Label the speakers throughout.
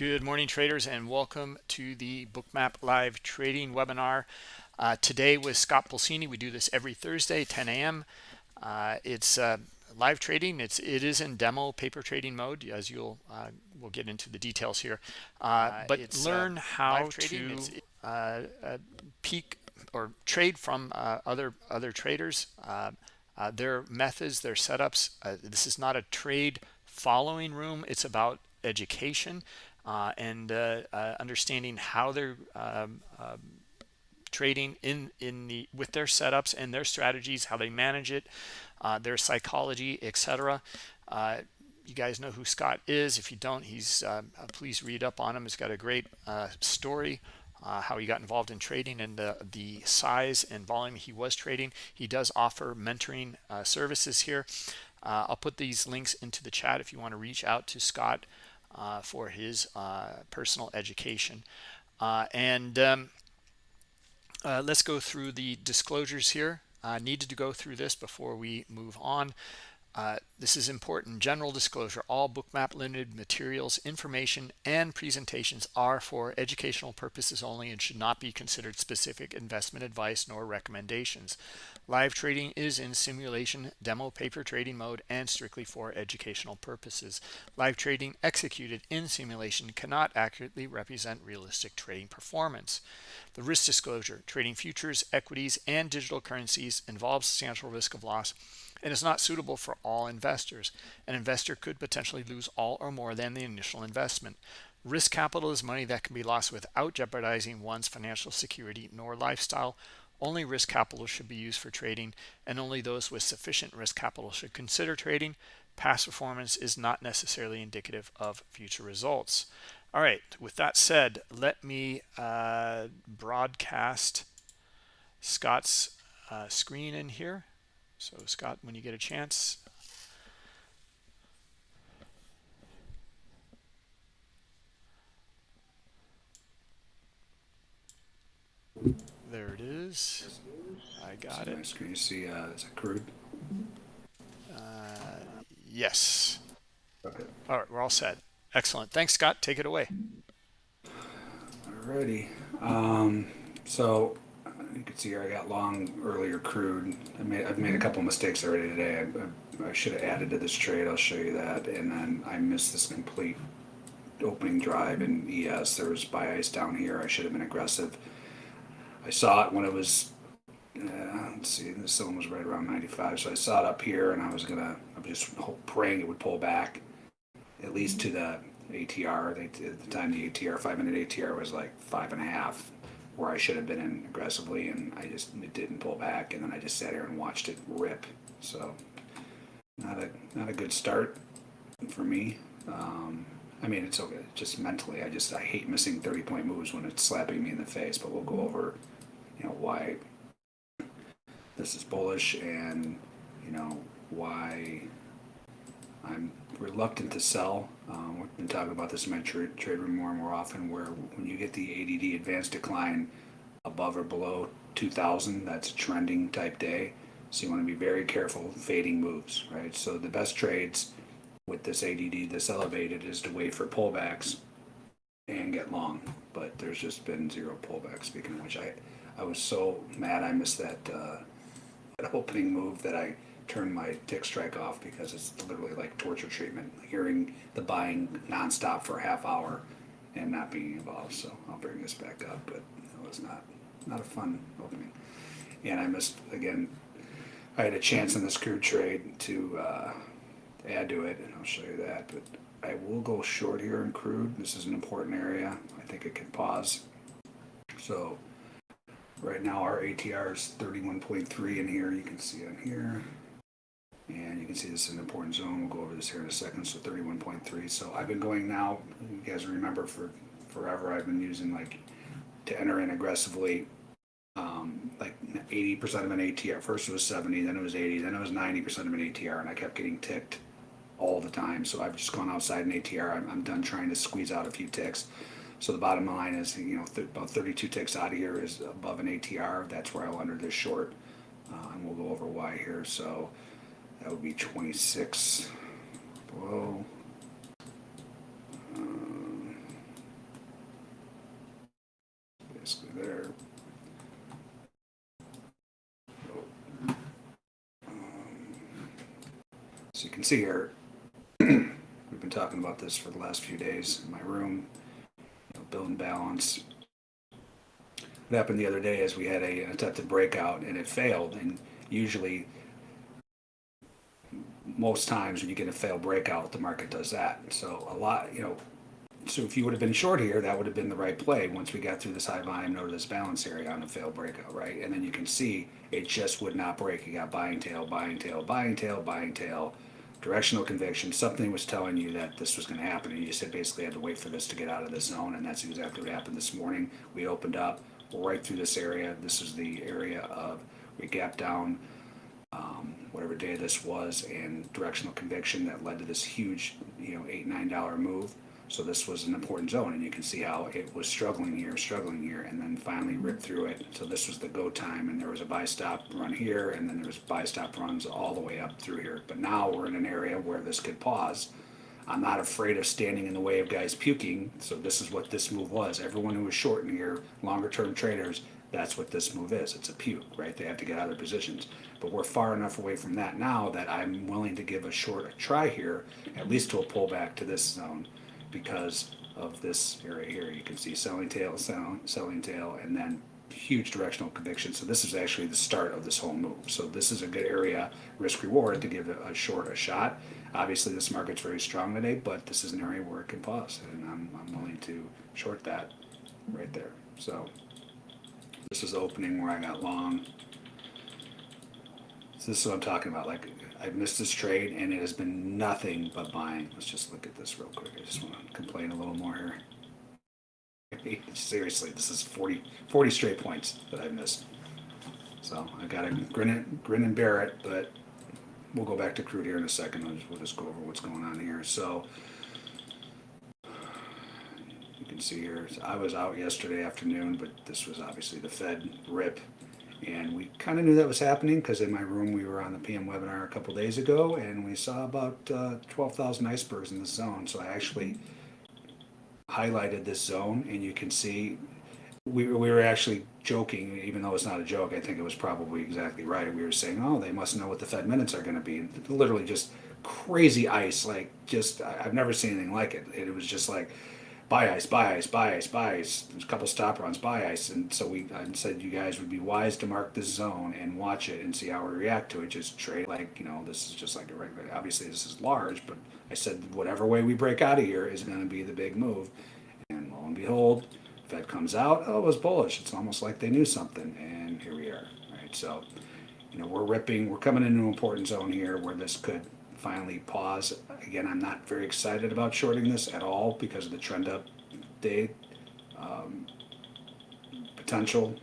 Speaker 1: Good morning, traders, and welcome to the Bookmap Live Trading webinar. Uh, today with Scott Pulcini. We do this every Thursday, 10 a.m. Uh, it's uh, live trading. It's it is in demo paper trading mode, as you'll uh, we'll get into the details here. Uh, uh, but learn how to peak or trade from other other traders. their methods, their setups. this is not a trade following room. It's about education uh, and uh, uh, understanding how they're um, um, trading in in the with their setups and their strategies, how they manage it, uh, their psychology, etc. You guys know who Scott is. If you don't, he's please read up on him. He's got a great story. Uh, how he got involved in trading and the, the size and volume he was trading. He does offer mentoring uh, services here. Uh, I'll put these links into the chat if you want to reach out to Scott for his uh, personal education. Uh, and um, let's go through the disclosures here. I needed to go through this before we move on. Uh, this is important. General disclosure. All Bookmap Limited materials, information, and presentations are for educational purposes only and should not be considered specific investment advice nor recommendations. Live trading is in simulation, demo paper trading mode, and strictly for educational purposes. Live trading executed in simulation cannot accurately represent realistic trading performance. The risk disclosure, trading futures, equities, and digital currencies involves substantial risk of loss and is not suitable for all investors. An investor could potentially lose all or more than the initial investment. Risk capital is money that can be lost without jeopardizing one's financial security nor lifestyle. Only risk capital should be used for trading, and only those with sufficient risk capital should consider trading. Past performance is not necessarily indicative of future results. All right, with that said, let me uh, broadcast Scott's uh, screen in here. So Scott, when you get a chance, there it is. I got it.
Speaker 2: Can you see? Uh, is it crude?
Speaker 1: Uh, yes.
Speaker 2: Okay.
Speaker 1: All right, we're all set. Excellent. Thanks, Scott. Take it away.
Speaker 2: Alrighty. Um, so you can see here I got long earlier crude. I made, I've made a couple mistakes already today. I, I, should have added to this trade. I'll show you that. And then I missed this complete opening drive in ES. There was buy ice down here. I should have been aggressive. I saw it when it was, uh, let's see, this one was right around 95. So I saw it up here and I was going to, I was just praying it would pull back at least to the ATR. They, at the time, the ATR, five minute ATR was like five and a half where I should have been in aggressively, and I just it didn't pull back, and then I just sat here and watched it rip. So not a not a good start for me. Um, I mean, it's okay. Just mentally, I just I hate missing thirty point moves when it's slapping me in the face. But we'll go over, you know, why this is bullish and you know why I'm reluctant to sell. Um, we've been talking about this in my trade, trade room more and more often, where when you get the ADD advanced decline above or below 2,000, that's a trending type day. So you want to be very careful fading moves, right? So the best trades with this ADD, this elevated, is to wait for pullbacks and get long. But there's just been zero pullback. Speaking of which, I I was so mad I missed that uh, that opening move that I turn my TickStrike off because it's literally like torture treatment. Hearing the buying nonstop for a half hour and not being involved. So I'll bring this back up, but it was not not a fun opening. And I missed again. I had a chance in the crude trade to uh, add to it, and I'll show you that. But I will go short here in crude. This is an important area. I think it can pause. So right now our ATR is 31.3 in here. You can see on here. And you can see this is an important zone. We'll go over this here in a second. So 31.3. So I've been going now, you guys remember for forever, I've been using like to enter in aggressively um, like 80% of an ATR. First it was 70, then it was 80, then it was 90% of an ATR, and I kept getting ticked all the time. So I've just gone outside an ATR. I'm, I'm done trying to squeeze out a few ticks. So the bottom line is, you know, th about 32 ticks out of here is above an ATR. That's where I'll enter this short, uh, and we'll go over why here. So that would be 26 below. Uh, let's there. Um, So you can see here, we've been talking about this for the last few days in my room, you know, building balance. What happened the other day is we had a an attempted breakout and it failed, and usually most times when you get a failed breakout, the market does that. So a lot, you know, so if you would have been short here, that would have been the right play once we got through this high volume node of this balance area on a failed breakout, right? And then you can see it just would not break. You got buying tail, buying tail, buying tail, buying tail, directional conviction. Something was telling you that this was going to happen, and you just basically had to wait for this to get out of the zone, and that's exactly what happened this morning. We opened up right through this area. This is the area of we gapped down um, whatever day this was and directional conviction that led to this huge, you know, eight, nine dollar move. So this was an important zone and you can see how it was struggling here, struggling here, and then finally ripped through it. So this was the go time and there was a buy stop run here and then there was buy stop runs all the way up through here. But now we're in an area where this could pause. I'm not afraid of standing in the way of guys puking. So this is what this move was. Everyone who was short in here, longer term traders, that's what this move is. It's a puke, right? They have to get out of their positions. But we're far enough away from that now that I'm willing to give a short a try here, at least to a pullback to this zone, because of this area here. You can see selling tail, selling, selling tail, and then huge directional conviction. So this is actually the start of this whole move. So this is a good area, risk reward, to give a, a short a shot. Obviously, this market's very strong today, but this is an area where it can pause, and I'm, I'm willing to short that right there. So this is the opening where I got long. So this is what I'm talking about. Like I've missed this trade, and it has been nothing but buying. Let's just look at this real quick. I just want to complain a little more here. Seriously, this is 40, 40 straight points that I missed. So I got to grin grin and bear it, but we'll go back to crude here in a second. Just, we'll just go over what's going on here. So see here, I was out yesterday afternoon, but this was obviously the Fed rip. And we kind of knew that was happening because in my room we were on the PM webinar a couple days ago and we saw about uh, 12,000 icebergs in the zone. So I actually highlighted this zone and you can see we, we were actually joking, even though it's not a joke. I think it was probably exactly right. We were saying, oh, they must know what the Fed minutes are going to be. And literally just crazy ice, like just, I've never seen anything like it. It was just like, buy ice, buy ice, buy ice, buy ice. There's a couple stop runs, buy ice. And so we said you guys would be wise to mark this zone and watch it and see how we react to it. Just trade like, you know, this is just like a regular, obviously this is large, but I said whatever way we break out of here is going to be the big move. And lo and behold, Fed comes out, oh, it was bullish. It's almost like they knew something. And here we are, right? So, you know, we're ripping, we're coming into an important zone here where this could finally pause. Again, I'm not very excited about shorting this at all because of the trend up day um, potential.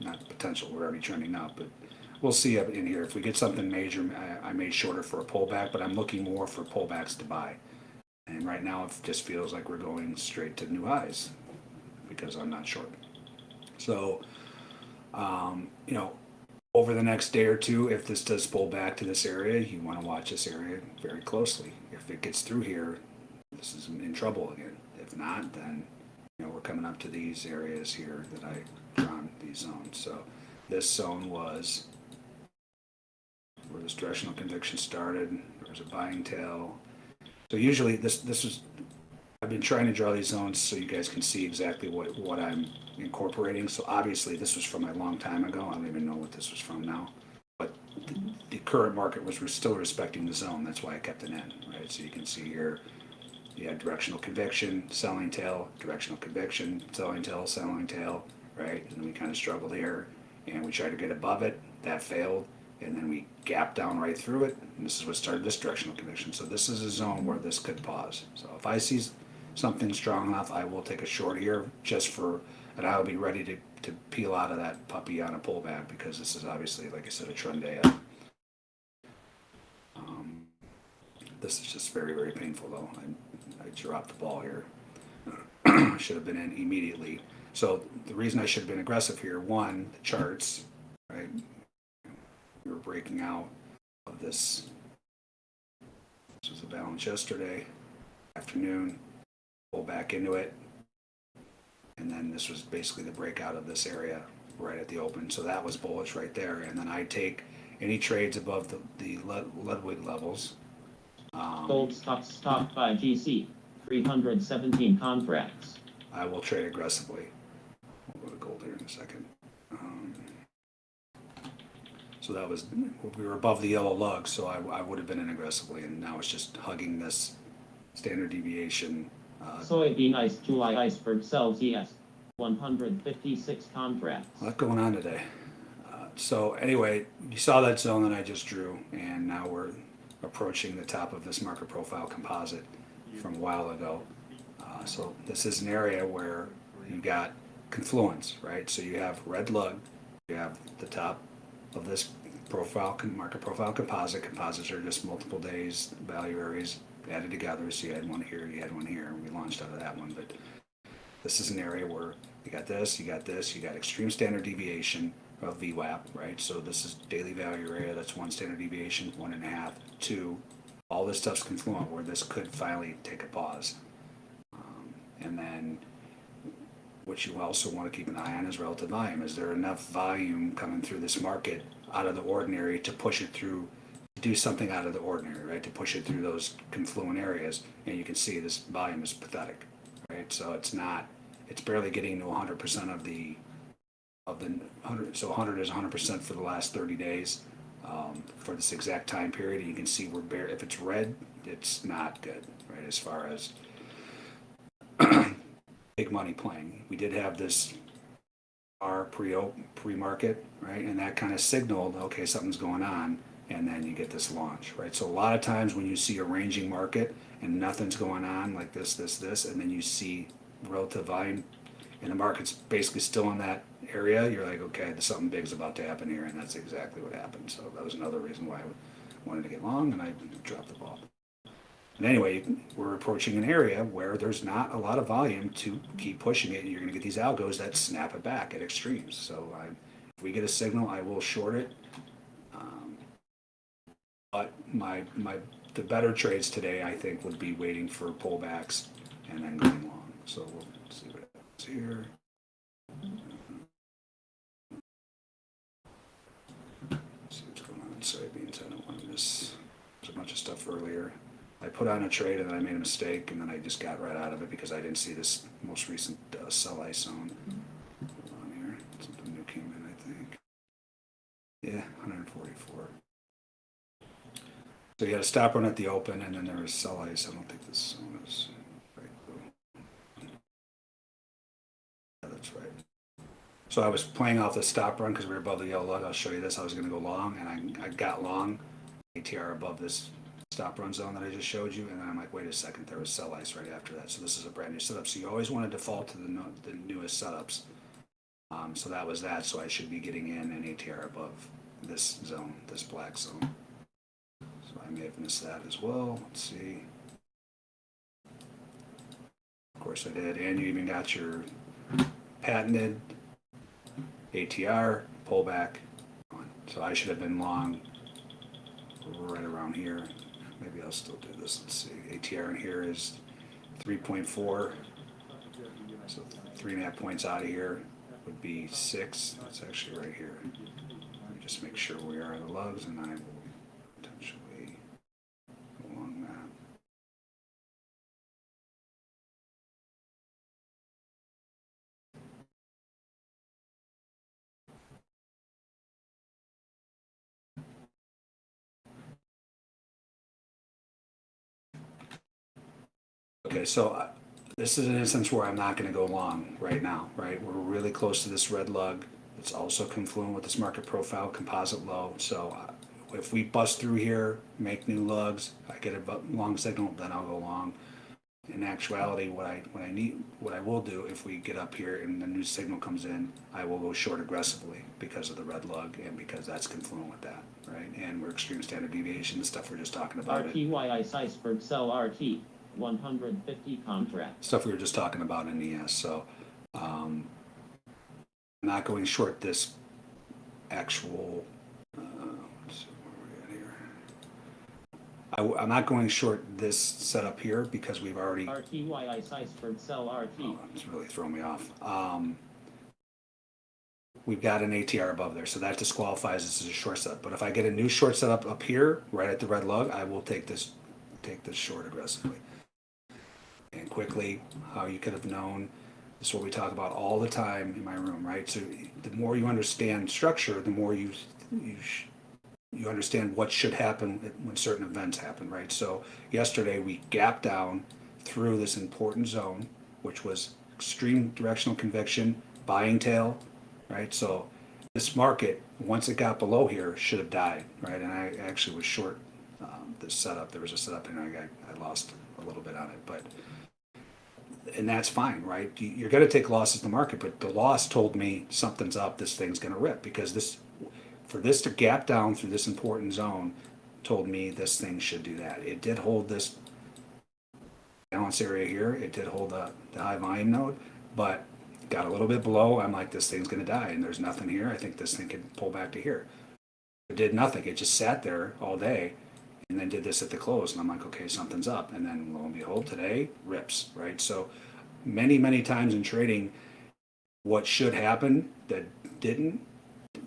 Speaker 2: Not potential, we're already trending up, but we'll see in here. If we get something major, I, I may shorter for a pullback, but I'm looking more for pullbacks to buy. And right now, it just feels like we're going straight to new highs because I'm not short. So, um, you know, over the next day or two, if this does pull back to this area, you want to watch this area very closely. If it gets through here, this is in trouble again. If not, then you know we're coming up to these areas here that I drawn these zones. So this zone was where this directional conviction started. There was a buying tail. So usually this this is I've been trying to draw these zones so you guys can see exactly what, what I'm incorporating. So obviously this was from a long time ago. I don't even know what this was from now. But the, the current market was still respecting the zone. That's why I kept it in, right? So you can see here, you had directional conviction, selling tail, directional conviction, selling tail, selling tail, right? And we kind of struggled here and we tried to get above it. That failed. And then we gapped down right through it. And this is what started this directional conviction. So this is a zone where this could pause. So if I see something strong enough, I will take a short here just for, and I'll be ready to, to peel out of that puppy on a pullback because this is obviously, like I said, a trend day. Um, this is just very, very painful though. I, I dropped the ball here. I should have been in immediately. So the reason I should have been aggressive here, one, the charts, right? We were breaking out of this. This was a balance yesterday afternoon pull back into it. And then this was basically the breakout of this area right at the open. So that was bullish right there. And then I take any trades above the, the Ludwig levels. Um,
Speaker 3: Gold stocks stopped by GC, 317 contracts.
Speaker 2: I will trade aggressively. We'll go to gold here in a second. Um, So that was, we were above the yellow lug, so I, I would have been in aggressively, and now it's just hugging this standard deviation. Uh,
Speaker 3: Soybean ice July iceberg sells ES, 156 contracts.
Speaker 2: A lot going on today. Uh, So anyway, you saw that zone that I just drew, and now we're approaching the top of this market profile composite from a while ago. Uh, So this is an area where you got confluence, right? So you have red lug, you have the top of this profile, market profile composite. Composites are just multiple days, value areas added together. So you had one here, you had one here, and we launched out of that one, but this is an area where you got this, you got this, you got extreme standard deviation of VWAP, right? So this is daily value area, that's one standard deviation, one and a half, two. All this stuff's confluent where this could finally take a pause. Um, And then what you also want to keep an eye on is relative volume. Is there enough volume coming through this market out of the ordinary to push it through, do something out of the ordinary, right? To push it through those confluent areas. And you can see this volume is pathetic, right? So it's not, it's barely getting to hundred percent of the, of the hundred, so hundred is hundred percent for the last thirty days. Um, for this exact time period, and you can see we're bare, if it's red, it's not good, right? As far as big money playing. We did have this R pre pre-market, right? And that kind of signaled, okay, something's going on, and then you get this launch, right? So a lot of times when you see a ranging market and nothing's going on like this, this, this, and then you see relative volume and the market's basically still in that area, you're like, okay, something big's about to happen here, and that's exactly what happened. So that was another reason why I wanted to get long, and I dropped the ball. And anyway, we're approaching an area where there's not a lot of volume to keep pushing it. and You're going to get these algos that snap it back at extremes. So I, if we get a signal, I will short it. My my the better trades today, I think, would be waiting for pullbacks and then going long. So we'll see what happens here. See what's going on in soybeans. I don't want to miss. There's a bunch of stuff earlier. I put on a trade and then I made a mistake and then I just got right out of it because I didn't see this most recent uh, sell ice zone. Hold on here. Something new came in, I think. Yeah, 144. So you had a stop run at the open and then there was sell ice. I don't think this zone is right. Yeah, that's right. So I was playing off the stop run because we were above the yellow lug. I'll show you this. I was going to go long and I, I got long ATR above this stop run zone that I just showed you, and then I'm like, wait a second, there was sell ice right after that. So this is a brand new setup. So you always want to default to the, no, the newest setups. Um, so that was that. So I should be getting in an ATR above this zone, this black zone. I may have missed that as well. Let's see. Of course I did. And you even got your patented ATR pullback. So I should have been long right around here. Maybe I'll still do this. Let's see. ATR in here is 3.4. So three and a half points out of here would be six. That's actually right here. Let me just make sure we are the lugs and I will Okay, so uh, this is an instance where I'm not gonna go long right now, right? We're really close to this red lug. It's also confluent with this market profile composite low, so uh, if we bust through here, make new lugs, I get a long signal, then I'll go long. In actuality, what I, what I need, what I will do, if we get up here and the new signal comes in, I will go short aggressively because of the red lug and because that's confluent with that, right? And we're extreme standard deviation, the stuff we're just talking about. it.
Speaker 3: RTY ice iceberg sell RT, 150 contracts.
Speaker 2: stuff we were just talking about in ES. So, um, I'm not going short this actual. Uh, let's see where we at here. I, am not going short this setup here because we've already,
Speaker 3: RTY ice iceberg sell RT.
Speaker 2: oh, it's really throwing me off. Um, we've got an ATR above there, so that disqualifies this as a short setup. But if I get a new short setup up here, right at the red lug, I will take this, take this short aggressively. And quickly, how you could have known, this is what we talk about all the time in my room, right? So the more you understand structure, the more you, you, you understand what should happen when certain events happen, right? So yesterday we gapped down through this important zone, which was extreme directional conviction, buying tail, right? So this market, once it got below here, should have died, right? And I actually was short um, this setup. There was a setup and I I lost a little bit on it, but and that's fine, right? You- You're going to take losses in the market, but the loss told me something's up. This thing's going to rip because this, for this to gap down through this important zone, told me this thing should do that. It did hold this balance area here. It did hold the, the high volume node, but got a little bit below. I'm like, this thing's going to die, and there's nothing here. I think this thing can pull back to here. It did nothing. It just sat there all day and then did this at the close and i'm like okay something's up. And then lo and behold today rips right? So many many times in trading what should happen that didn't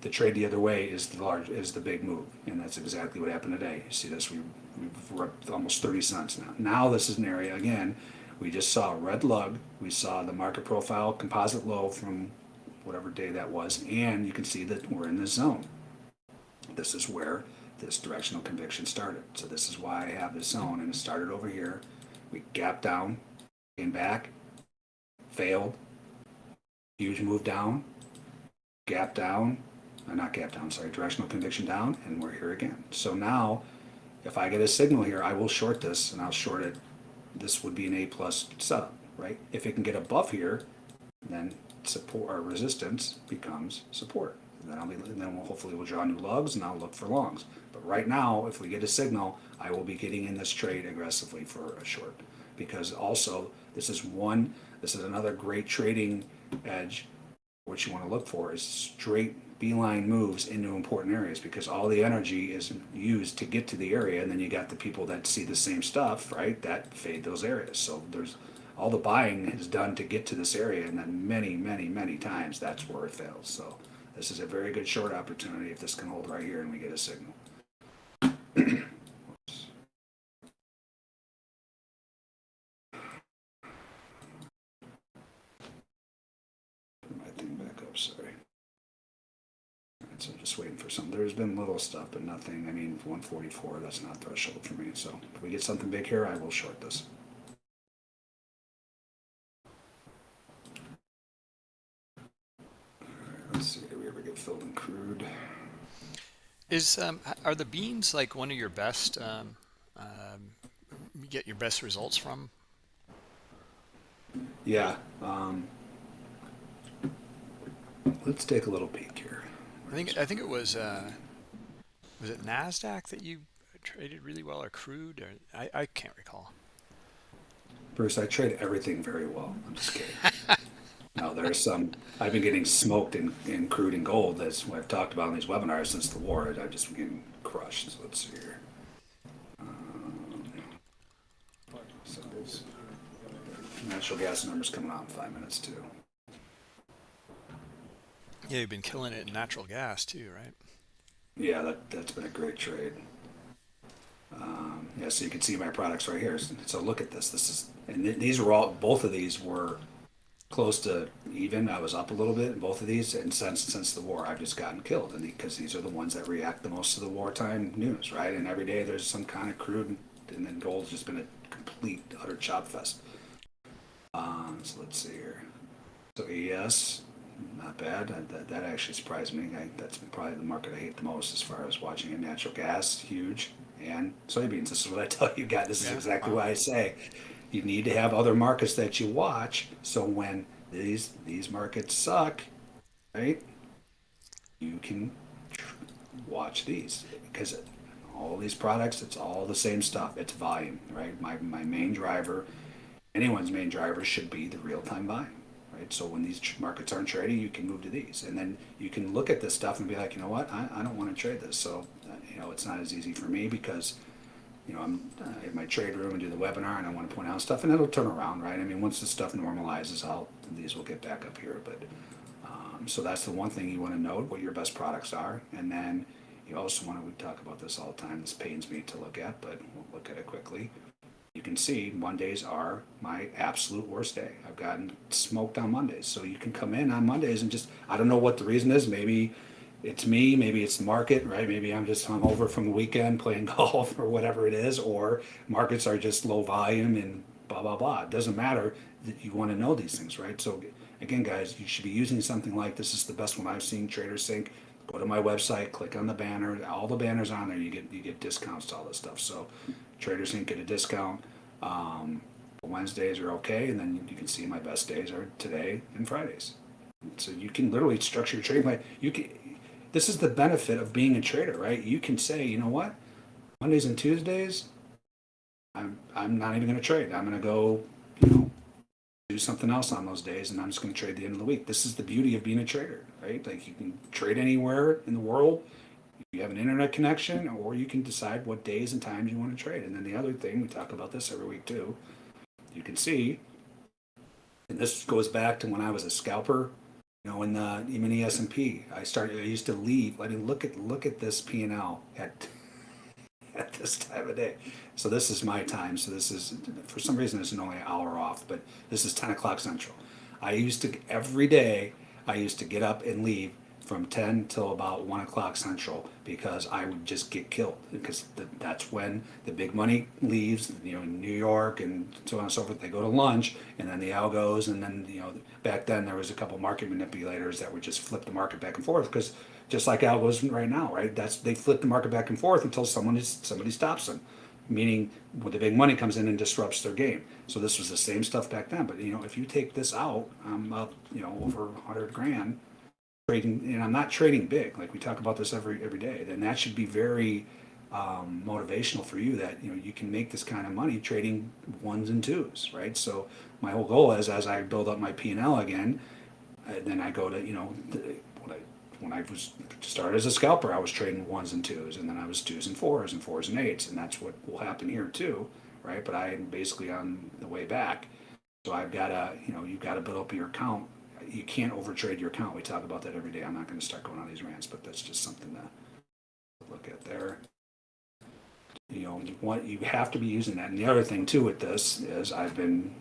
Speaker 2: the trade the other way is the large is the big move and that's exactly what happened today. You see this we, we've ripped almost 30 cents now. Now this is an area again we just saw a red lug. We saw the market profile composite low from whatever day that was and you can see that we're in this zone. This is where this directional conviction started. So this is why I have this zone, and it started over here. We gapped down, came back, failed, huge move down, gap down, uh, not gap down, sorry, directional conviction down, and we're here again. So now, if I get a signal here, I will short this, and I'll short it. This would be an A plus setup, right? If it can get above here, then support or resistance becomes support. Then I'll be, then we'll hopefully we'll draw new lugs and I'll look for longs. But right now, if we get a signal, I will be getting in this trade aggressively for a short. Because also, this is one, this is another great trading edge. What you want to look for is straight beeline moves into important areas because all the energy is used to get to the area, and then you got the people that see the same stuff, right? That fade those areas. So there's all the buying is done to get to this area, and then many, many, many times that's where it fails. So this is a very good short opportunity if this can hold right here and we get a signal. So just waiting for some, there's been little stuff, but nothing, I mean, one forty-four, that's not threshold for me, so if we get something big here, I will short this. Alright, let's see, do we ever get filled in crude?
Speaker 1: Is um, are the beans like one of your best? Um, um, you get your best results from?
Speaker 2: Yeah, um, let's take a little peek here.
Speaker 1: I think I think it was uh, was it Nasdaq that you traded really well, or crude, or I, I can't recall.
Speaker 2: Bruce, I trade everything very well. I'm just kidding. no, there's some. I've been getting smoked in, in crude and gold, as I've talked about in these webinars since the war. I've just been getting crushed. So let's see here. Um, so natural gas numbers coming out in five minutes too.
Speaker 1: Yeah, you've been killing it in natural gas too, right?
Speaker 2: Yeah, that that's been a great trade. Um, yeah, so you can see my products right here. So look at this. This is and th- these were all. Both of these were close to even. I was up a little bit in both of these, and since since the war, I've just gotten killed. And because these are the ones that react the most to the wartime news, right? And every day there's some kind of crude, and then gold's just been a complete utter chop fest. Um, so let's see here. So ES, not bad. That, that, that actually surprised me. I, that's probably the market I hate the most as far as watching it. Natural gas, huge, and soybeans. This is what I tell you guys. This is exactly what I say. You need to have other markets that you watch. So when these these markets suck, right? You can watch these because all these products, it's all the same stuff. It's volume, right? My my main driver, anyone's main driver should be the real time buying right? So when these markets aren't trading, you can move to these, and then you can look at this stuff and be like, you know what, I, I don't want to trade this. So uh, you know, it's not as easy for me because you know, I'm uh, in my trade room and do the webinar and I want to point out stuff and it'll turn around, right? I mean, once the stuff normalizes, I'll, these will get back up here, but, um, so that's the one thing you want to note, what your best products are. And then you also want to, we talk about this all the time, this pains me to look at, but we'll look at it quickly. You can see Mondays are my absolute worst day. I've gotten smoked on Mondays. So you can come in on Mondays and just, I don't know what the reason is. Maybe it's me, maybe it's the market, right? Maybe I'm just hungover from the weekend playing golf or whatever it is, or markets are just low volume and blah, blah, blah. It doesn't matter that you want to know these things, right? So again, guys, you should be using something like this is the best one I've seen, TraderSync. Go to my website, click on the banner, all the banners on there, you get you get discounts to all this stuff. So TraderSync get a discount. Um, Wednesdays are okay, and then you can see my best days are today and Fridays. So you can literally structure your trading plan. You can. This is the benefit of being a trader, right? You can say, you know what, Mondays and Tuesdays, I'm I'm not even going to trade. I'm going to go, you know, do something else on those days, and I'm just going to trade the end of the week. This is the beauty of being a trader, right? Like you can trade anywhere in the world. You have an internet connection, or you can decide what days and times you want to trade. And then the other thing, we talk about this every week too. You can see, and this goes back to when I was a scalper. You know, in the even the S and P, I started. I used to leave. I mean, look at look at this P and L at at this time of day. So this is my time. So this is for some reason it's only an hour off, but this is ten o'clock central. I used to every day. I used to get up and leave from 10 till about 1 o'clock central because I would just get killed because that's when the big money leaves, you know, in New York and so on and so forth. They go to lunch and then the algos and then, you know, back then there was a couple market manipulators that would just flip the market back and forth because just like algos right now, right? That's they flip the market back and forth until someone is, somebody stops them. Meaning when the big money comes in and disrupts their game. So this was the same stuff back then. But you know, if you take this out, I'm up, you know, over 100 grand trading, and I'm not trading big, like we talk about this every every day, then that should be very um, motivational for you that you know you can make this kind of money trading ones and twos, right? So my whole goal is as I build up my P and L again, uh, then I go to you know the, when I when I was started as a scalper, I was trading ones and twos, and then I was twos and fours and fours and eights, and that's what will happen here too, right? But I am basically on the way back, so I've got to you know you've got to build up your account you can't overtrade your account. We talk about that every day. I'm not going to start going on these rants, but that's just something to look at there. You know, you want you have to be using that. And the other thing too with this is I've been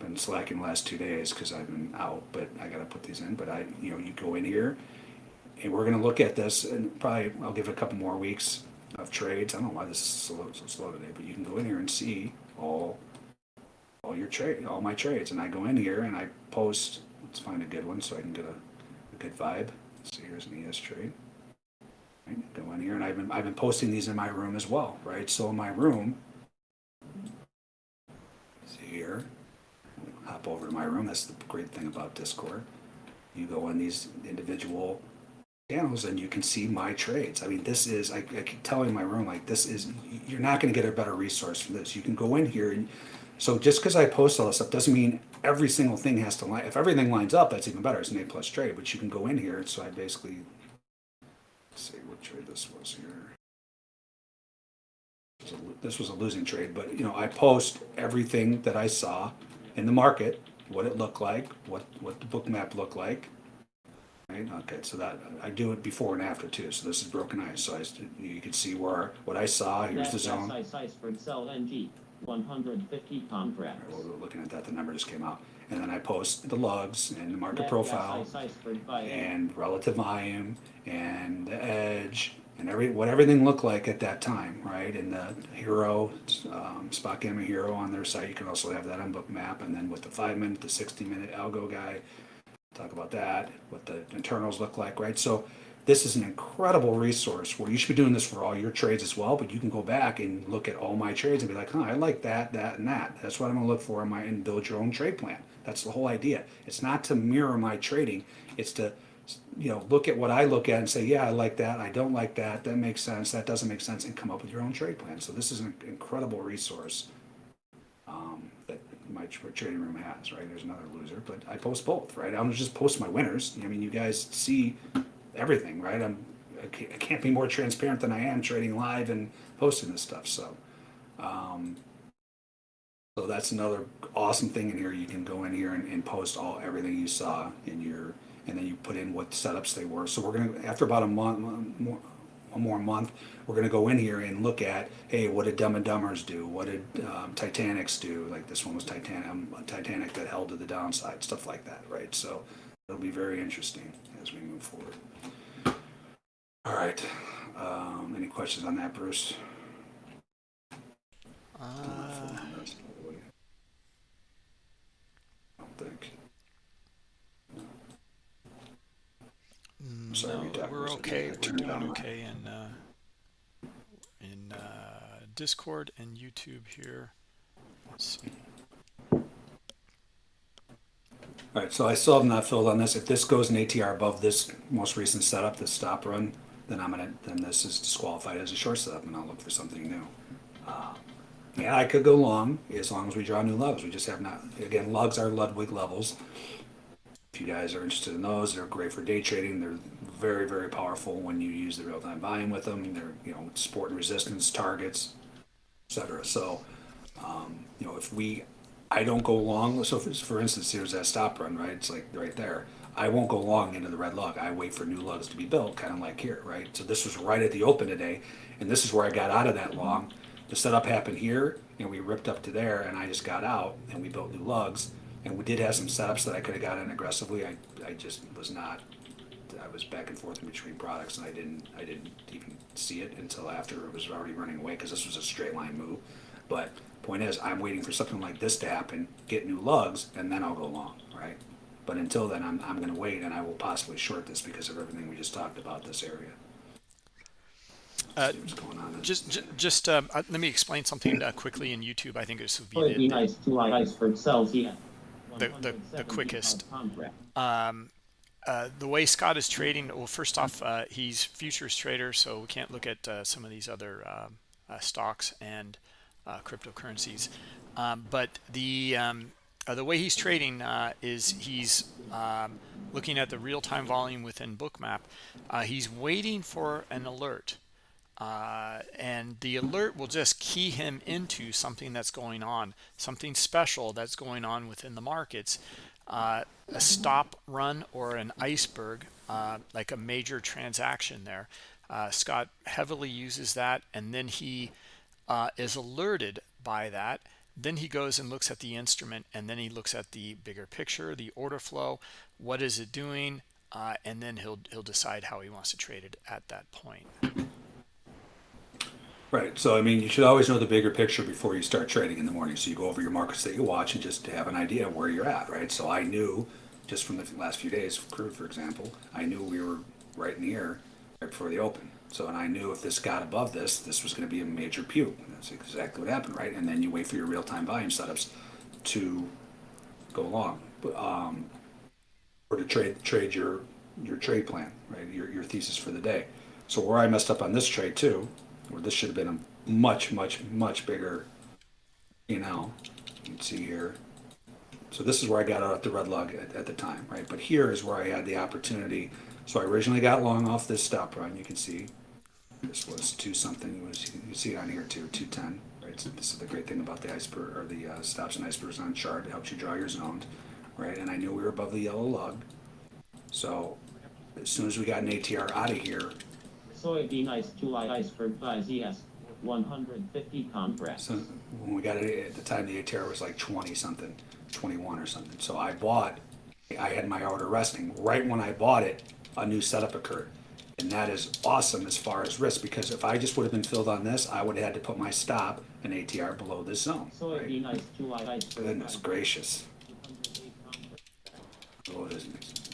Speaker 2: been slacking the last two days because I've been out, but I got to put these in. But I, you know, you go in here, and we're going to look at this, and probably I'll give it a couple more weeks of trades. I don't know why this is so, so slow today, but you can go in here and see all all your trade, all my trades, and I go in here and I post. Let's find a good one so I can get a, a good vibe. So here's an ES trade. Right, go in here, and I've been I've been posting these in my room as well, right? So in my room, see here, hop over to my room. That's the great thing about Discord. You go in these individual channels and you can see my trades. I mean, this is, I, I keep telling my room, like, this is, you're not going to get a better resource for this. You can go in here and so just because I post all this stuff doesn't mean every single thing has to line. If everything lines up, that's even better. It's an A plus trade, but you can go in here. So I basically, let's see what trade this was here. This was, a, this was a losing trade, but you know, I post everything that I saw in the market, what it looked like, what, what the Bookmap looked like. Right? Okay, so that I do it before and after too. So this is broken ice. So I, you can see where what I saw. Here's the zone.
Speaker 3: That's size for Excel NG. 150 contracts.
Speaker 2: Well, we're looking at that, the number just came out. And then I post the lugs and the market profile
Speaker 3: size for by
Speaker 2: and relative volume and the edge and every, what everything looked like at that time, right? And the HIRO, um, spot gamma HIRO on their site, you can also have that on Bookmap. And then with the five minute, the 60 minute algo guy, talk about that, what the internals look like, right? So this is an incredible resource where you should be doing this for all your trades as well, but you can go back and look at all my trades and be like, huh, I like that, that, and that. That's what I'm gonna look for in my and build your own trade plan. That's the whole idea. It's not to mirror my trading, it's to you know, look at what I look at and say, yeah, I like that, I don't like that, that makes sense, that doesn't make sense, and come up with your own trade plan. So this is an incredible resource um, that my trading room has, right? There's another loser, but I post both, right? I'm just post my winners. I mean, you guys see everything, right? I'm I can't, be more transparent than I am trading live and posting this stuff. So, um, so that's another awesome thing in here. You can go in here and, and post all everything you saw in your, and then you put in what setups they were. So we're gonna after about a month, more, one more month, we're gonna go in here and look at, hey, what did Dumb and Dumbers do? What did um, Titanics do? Like this one was Titanic, um, Titanic that held to the downside, stuff like that, right? So it'll be very interesting as we move forward. All right. Um, any questions on that, Bruce?
Speaker 1: Uh,
Speaker 2: I don't think.
Speaker 1: no,
Speaker 2: sorry, Doc,
Speaker 1: we're okay. We're doing okay in uh, in uh, Discord and YouTube here. Let's see.
Speaker 2: All right, so I still have not filled on this. If this goes in ATR above this most recent setup, this stop run, then I'm gonna, then this is disqualified as a short setup and I'll look for something new. Uh, Yeah, I could go long as long as we draw new lugs. We just have not, again, lugs are Ludwig levels. If you guys are interested in those, they're great for day trading. They're very, very powerful when you use the real-time volume with them. They're, you know, support and resistance targets, etc. So, um, you know, if we, I don't go long. So, for, for instance, here's that stop run, right? It's like right there. I won't go long into the red lug. I wait for new lugs to be built, kind of like here, right? So this was right at the open today, and this is where I got out of that long. The setup happened here, and we ripped up to there, and I just got out, and we built new lugs. And we did have some setups that I could have gotten aggressively. I, I just was not. I was back and forth in between products, and I didn't, I didn't even see it until after it was already running away because this was a straight line move. But point is, I'm waiting for something like this to happen, get new lugs, and then I'll go long, right? But until then, I'm, I'm going to wait, and I will possibly short this because of everything we just talked about this area.
Speaker 1: Uh,
Speaker 2: what's going on.
Speaker 1: just ju- just um, uh, let me explain something uh, quickly in YouTube. I think this would
Speaker 3: Would
Speaker 1: be
Speaker 3: be
Speaker 1: the,
Speaker 3: nice to iceberg sells he has
Speaker 1: The- the- the quickest. um, uh, the way Scott is trading. Well, first off, uh, he's futures trader, so we can't look at uh, some of these other um, uh, stocks and uh, cryptocurrencies. Um, but the um, uh, the way he's trading uh, is he's um, looking at the real-time volume within Bookmap. Uh, he's waiting for an alert. Uh, and the alert will just key him into something that's going on, something special that's going on within the markets. Uh, a stop run or an iceberg, uh, like a major transaction there. Scott heavily uses that, and then he is alerted by that. Then he goes and looks at the instrument, and then he looks at the bigger picture, the order flow. What is it doing? Uh, and then he'll he'll decide how he wants to trade it at that point.
Speaker 2: Right. So, I mean, you should always know the bigger picture before you start trading in the morning. So you go over your markets that you watch and just have an idea of where you're at, right? So I knew just from the last few days, crude, for example, I knew we were right in here right before the open. So, and I knew if this got above this, this was going to be a major puke. That's exactly what happened, right? And then you wait for your real-time volume setups to go along, um, or to trade trade your your trade plan, right? Your your thesis for the day. So where I messed up on this trade too, where this should have been a much much much bigger, you know, you can see here. So this is where I got out at the red lug at, at the time, right? But here is where I had the opportunity. So I originally got long off this stop run. You can see this was two something. Was you can see it on here too, two ten. Right. So this is the great thing about the iceberg or the uh, stops and icebergs on chart. It helps you draw your zones, right? And I knew we were above the yellow lug. So as soon as we got an ATR out of here,
Speaker 3: So it'd be nice to iceberg buys he 150 compress.
Speaker 2: so when we got it at the time, the ATR was like twenty something, twenty one or something. So I bought. I had my order resting right when I bought it. A new setup occurred, and that is awesome as far as risk because if I just would have been filled on this, I would have had to put my stop and ATR below this zone.
Speaker 3: So it'd be
Speaker 2: Right?
Speaker 3: nice to iceberg
Speaker 2: Goodness gracious.
Speaker 3: 108 contracts.
Speaker 2: Oh, it is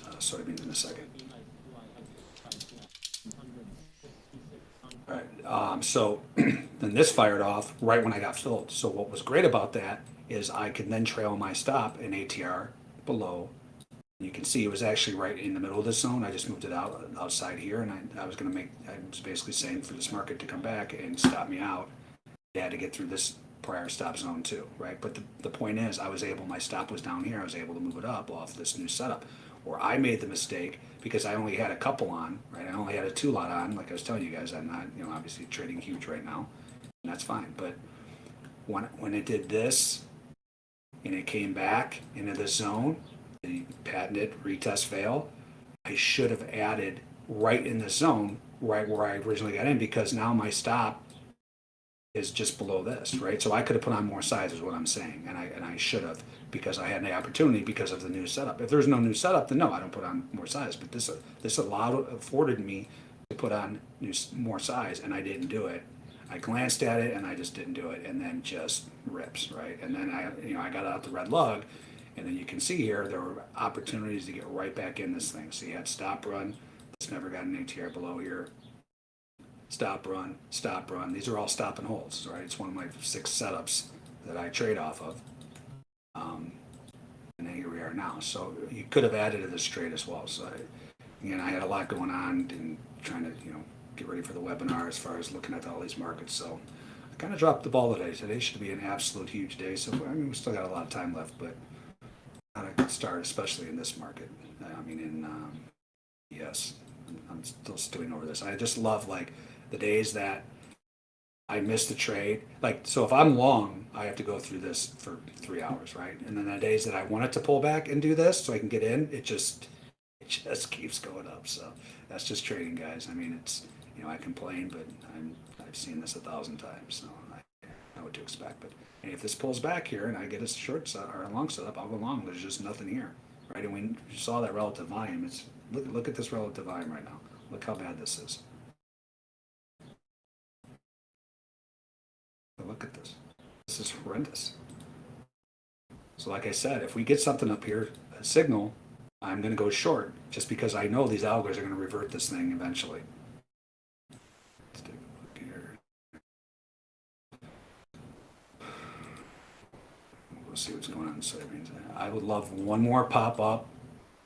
Speaker 2: uh, soybeans in a second.
Speaker 3: It'd be nice to iceberg buys he has 166 contracts.
Speaker 2: All right, um, so then this fired off right when I got filled. So what was great about that is I could then trail my stop in ATR below. You can see it was actually right in the middle of the zone. I just moved it out outside here, and I, I was going to make. I was basically saying for this market to come back and stop me out, they had to get through this prior stop zone too, right? But the, the point is, I was able. My stop was down here. I was able to move it up off this new setup. or I made the mistake because I only had a couple on, right? I only had a two lot on, like I was telling you guys, I'm not, you know, obviously trading huge right now, and that's fine. But when when it did this, and it came back into the zone, the patented retest fail, I should have added right in the zone, right where I originally got in, because now my stop is just below this, right? So I could have put on more size, is what I'm saying, and I and I should have because I had the opportunity because of the new setup. If there's no new setup, then no, I don't put on more size. But this this allowed afforded me to put on new, more size, and I didn't do it. I glanced at it and I just didn't do it, and then just rips, right? And then I you know I got out the red lug, and then you can see here there were opportunities to get right back in this thing. So you had stop run. This never got an ATR below here stop run, stop run. These are all stop and holds, right? It's one of my six setups that I trade off of. Um, and then here we are now. So you could have added to this trade as well. So I, again, I had a lot going on and trying to, you know, get ready for the webinar as far as looking at all these markets. So I kind of dropped the ball today. Today should be an absolute huge day. So I mean, we still got a lot of time left, but start, especially in this market. I mean, in um, yes, I'm still stewing over this. I just love like the days that I miss the trade. Like, so if I'm long, I have to go through this for three hours, right? And then the days that I want it to pull back and do this so I can get in, it just, it just keeps going up. So that's just trading, guys. I mean, it's, you know, I complain, but I'm, I've seen this a thousand times, so I know what to expect. But if this pulls back here and I get a short set or a long setup, I'll go long. There's just nothing here, right? And we saw that relative volume. It's look, look at this relative volume right now. Look how bad this is. Look at this. This is horrendous. So like I said, if we get something up here, a signal, I'm going to go short just because I know these algos are going to revert this thing eventually. Let's take a look here. We'll see what's going on in soybeans. I would love one more pop up,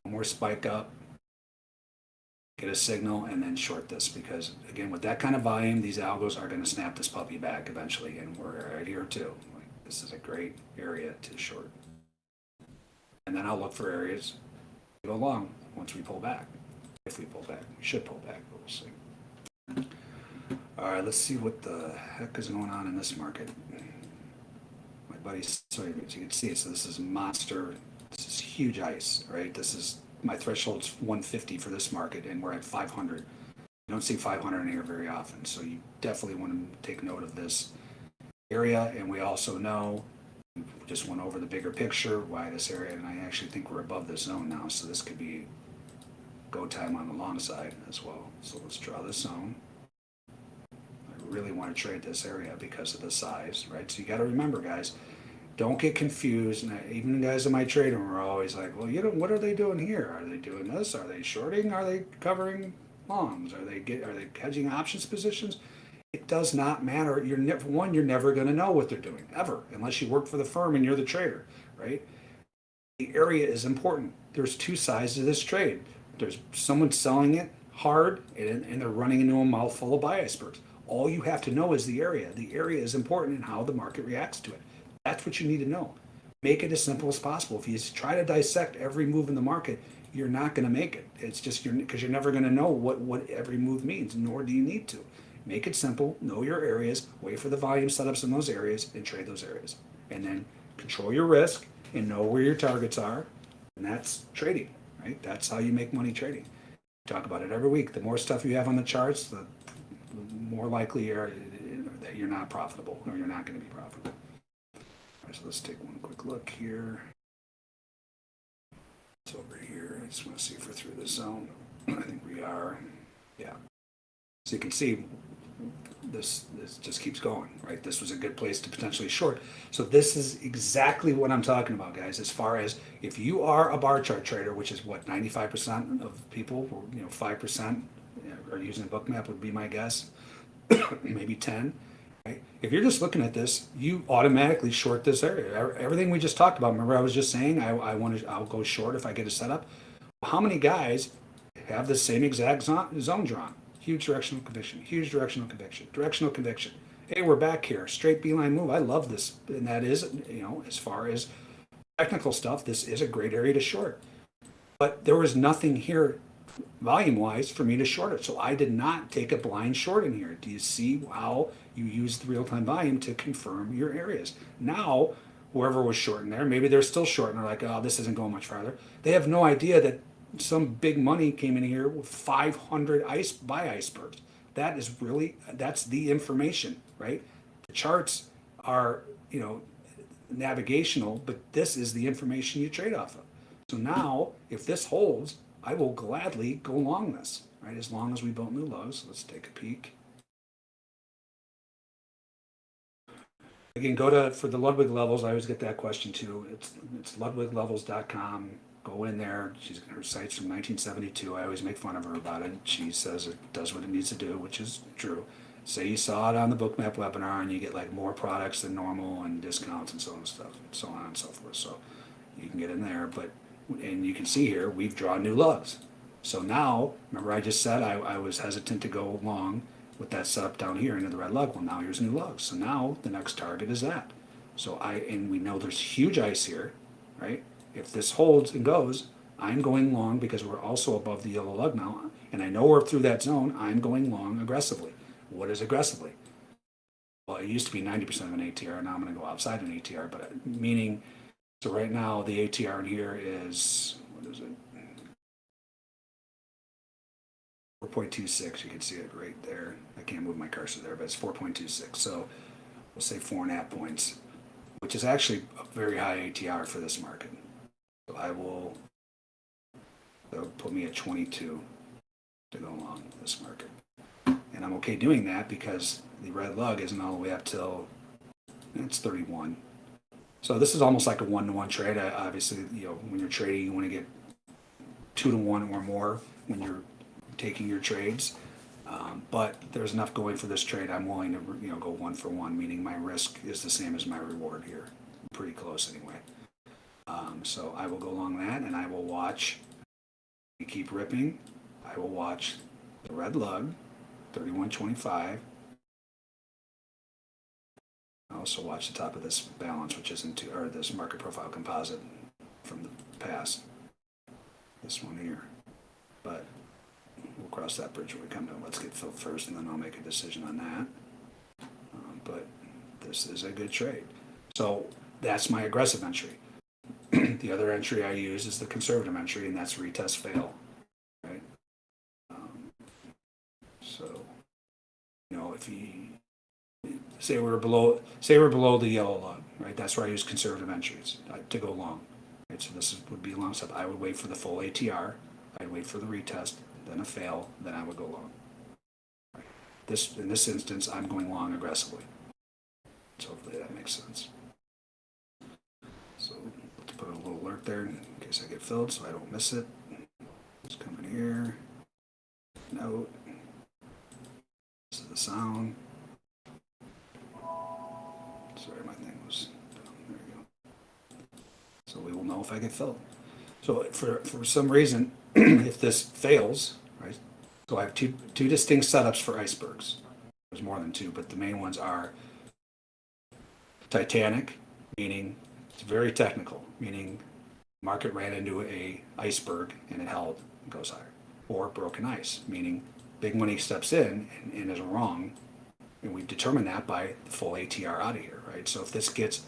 Speaker 2: one more spike up, get a signal, and then short this because again, with that kind of volume, these algos are going to snap this puppy back eventually, and we're right here too. Like, this is a great area to short. And then I'll look for areas to go long once we pull back. If we pull back, we should pull back, but we'll see. All right, let's see what the heck is going on in this market. Buddy, sorry, you can see, so this is monster, this is huge ice, right? This is my threshold's 150 for this market, and we're at 500. You don't see 500 in here very often, so you definitely want to take note of this area. And we also know, we just went over the bigger picture, why this area, and I actually think we're above this zone now, so this could be go time on the long side as well. So let's draw this zone. I really want to trade this area because of the size, right? So you got to remember, guys, don't get confused. And I, even guys in my trading room are always like, well, you know, what are they doing here? Are they doing this? Are they shorting? Are they covering longs? Are they get, are they hedging options positions? It does not matter. You're never one. You're never going to know what they're doing ever, unless you work for the firm and you're the trader, right? The area is important. There's two sides to this trade. There's someone selling it hard, and, and they're running into a mouthful of buy icebergs. All you have to know is the area. The area is important and how the market reacts to it. That's what you need to know. Make it as simple as possible. If you try to dissect every move in the market, you're not going to make it. It's just you're because you're never going to know what what every move means, nor do you need to. Make it simple. Know your areas. Wait for the volume setups in those areas and trade those areas, and then control your risk and know where your targets are. And that's trading, right? That's how you make money trading. Talk about it every week. The more stuff you have on the charts, the more likely you're, eh, that you're not profitable or you're not going to be profitable so let's take one quick look here. It's over here. I just want to see if we're through the zone. I think we are. Yeah. So you can see this this just keeps going, right? This was a good place to potentially short. So this is exactly what I'm talking about, guys. As far as if you are a bar chart trader, which is what 95% of people, or, you know, 5% are using Bookmap would be my guess, maybe 10 If you're just looking at this, you automatically short this area. Everything we just talked about. Remember, I was just saying I, I want to. I'll go short if I get a setup. How many guys have the same exact zone drawn? Huge directional conviction. Huge directional conviction. Directional conviction. Hey, we're back here. Straight beeline move. I love this, and that is, you know, as far as technical stuff, this is a great area to short. But there was nothing here volume wise for me to short it. So I did not take a blind short in here. Do you see how you use the real time volume to confirm your areas? Now, whoever was short in there, maybe they're still short and they're like, oh, this isn't going much farther. They have no idea that some big money came in here with 500 ice buy icebergs. That is really, that's the information, right? The charts are, you know, navigational, but this is the information you trade off of. So now, if this holds, I will gladly go long this, right? As long as we built new lows. Let's take a peek. Again, go to, for the Ludwig levels, I always get that question too. It's, it's ludwiglevels.com. Go in there. She's, her site's from 1972. I always make fun of her about it. She says it does what it needs to do, which is true. Say you saw it on the Bookmap webinar and you get like more products than normal and discounts and so on and stuff, so on and so forth. So you can get in there, but and you can see here we've drawn new lugs. So now, remember I just said I, I was hesitant to go long with that setup down here into the red lug. Well, now here's new lugs. So now the next target is that. So I and we know there's huge ice here, right? If this holds and goes, I'm going long because we're also above the yellow lug now, and I know we're through that zone. I'm going long aggressively. What is aggressively? Well, it used to be 90% of an ATR. Now I'm going to go outside an ATR, but uh, meaning, so right now the ATR in here is, what is it? 4.26, you can see it right there. I can't move my cursor there, but it's 4.26. So we'll say four and a half points, which is actually a very high ATR for this market. So I will, put me at 22 to go along this market. And I'm okay doing that because the red lug isn't all the way up till it's 31. So this is almost like a one-to-one trade. Obviously, you know, when you're trading, you want to get two to one or more when you're taking your trades. Um, but there's enough going for this trade. I'm willing to, you know, go one for one, meaning my risk is the same as my reward here. Pretty close anyway. Um, so I will go along that and I will watch. Keep ripping. I will watch the red lug 3125. Also watch the top of this balance, which isn't into, or this market profile composite from the past. This one here. But we'll cross that bridge when we come to it. Let's get filled first, and then I'll make a decision on that. Um, but this is a good trade. So that's my aggressive entry. the other entry I use is the conservative entry, and that's retest fail. Right? Um, so, you know, if you say we're below, say we're below the yellow line, right? That's where I use conservative entries uh, to go long. Right? So this is, would be a long stop. I would wait for the full ATR. I'd wait for the retest, then a fail, then I would go long. Right? This in this instance, I'm going long aggressively. So hopefully that makes sense. So let's put a little alert there in case I get filled, so I don't miss it. Just come in here. Note. This is the sound. Sorry, my thing was. There we go. So we will know if I get filled. So for for some reason, if this fails, right? So I have two two distinct setups for icebergs. There's more than two, but the main ones are Titanic, meaning it's very technical, meaning market ran into a iceberg and it held and goes higher, or broken ice, meaning big money steps in and, and is wrong, and we determine that by the full ATR out of here, right? So if this gets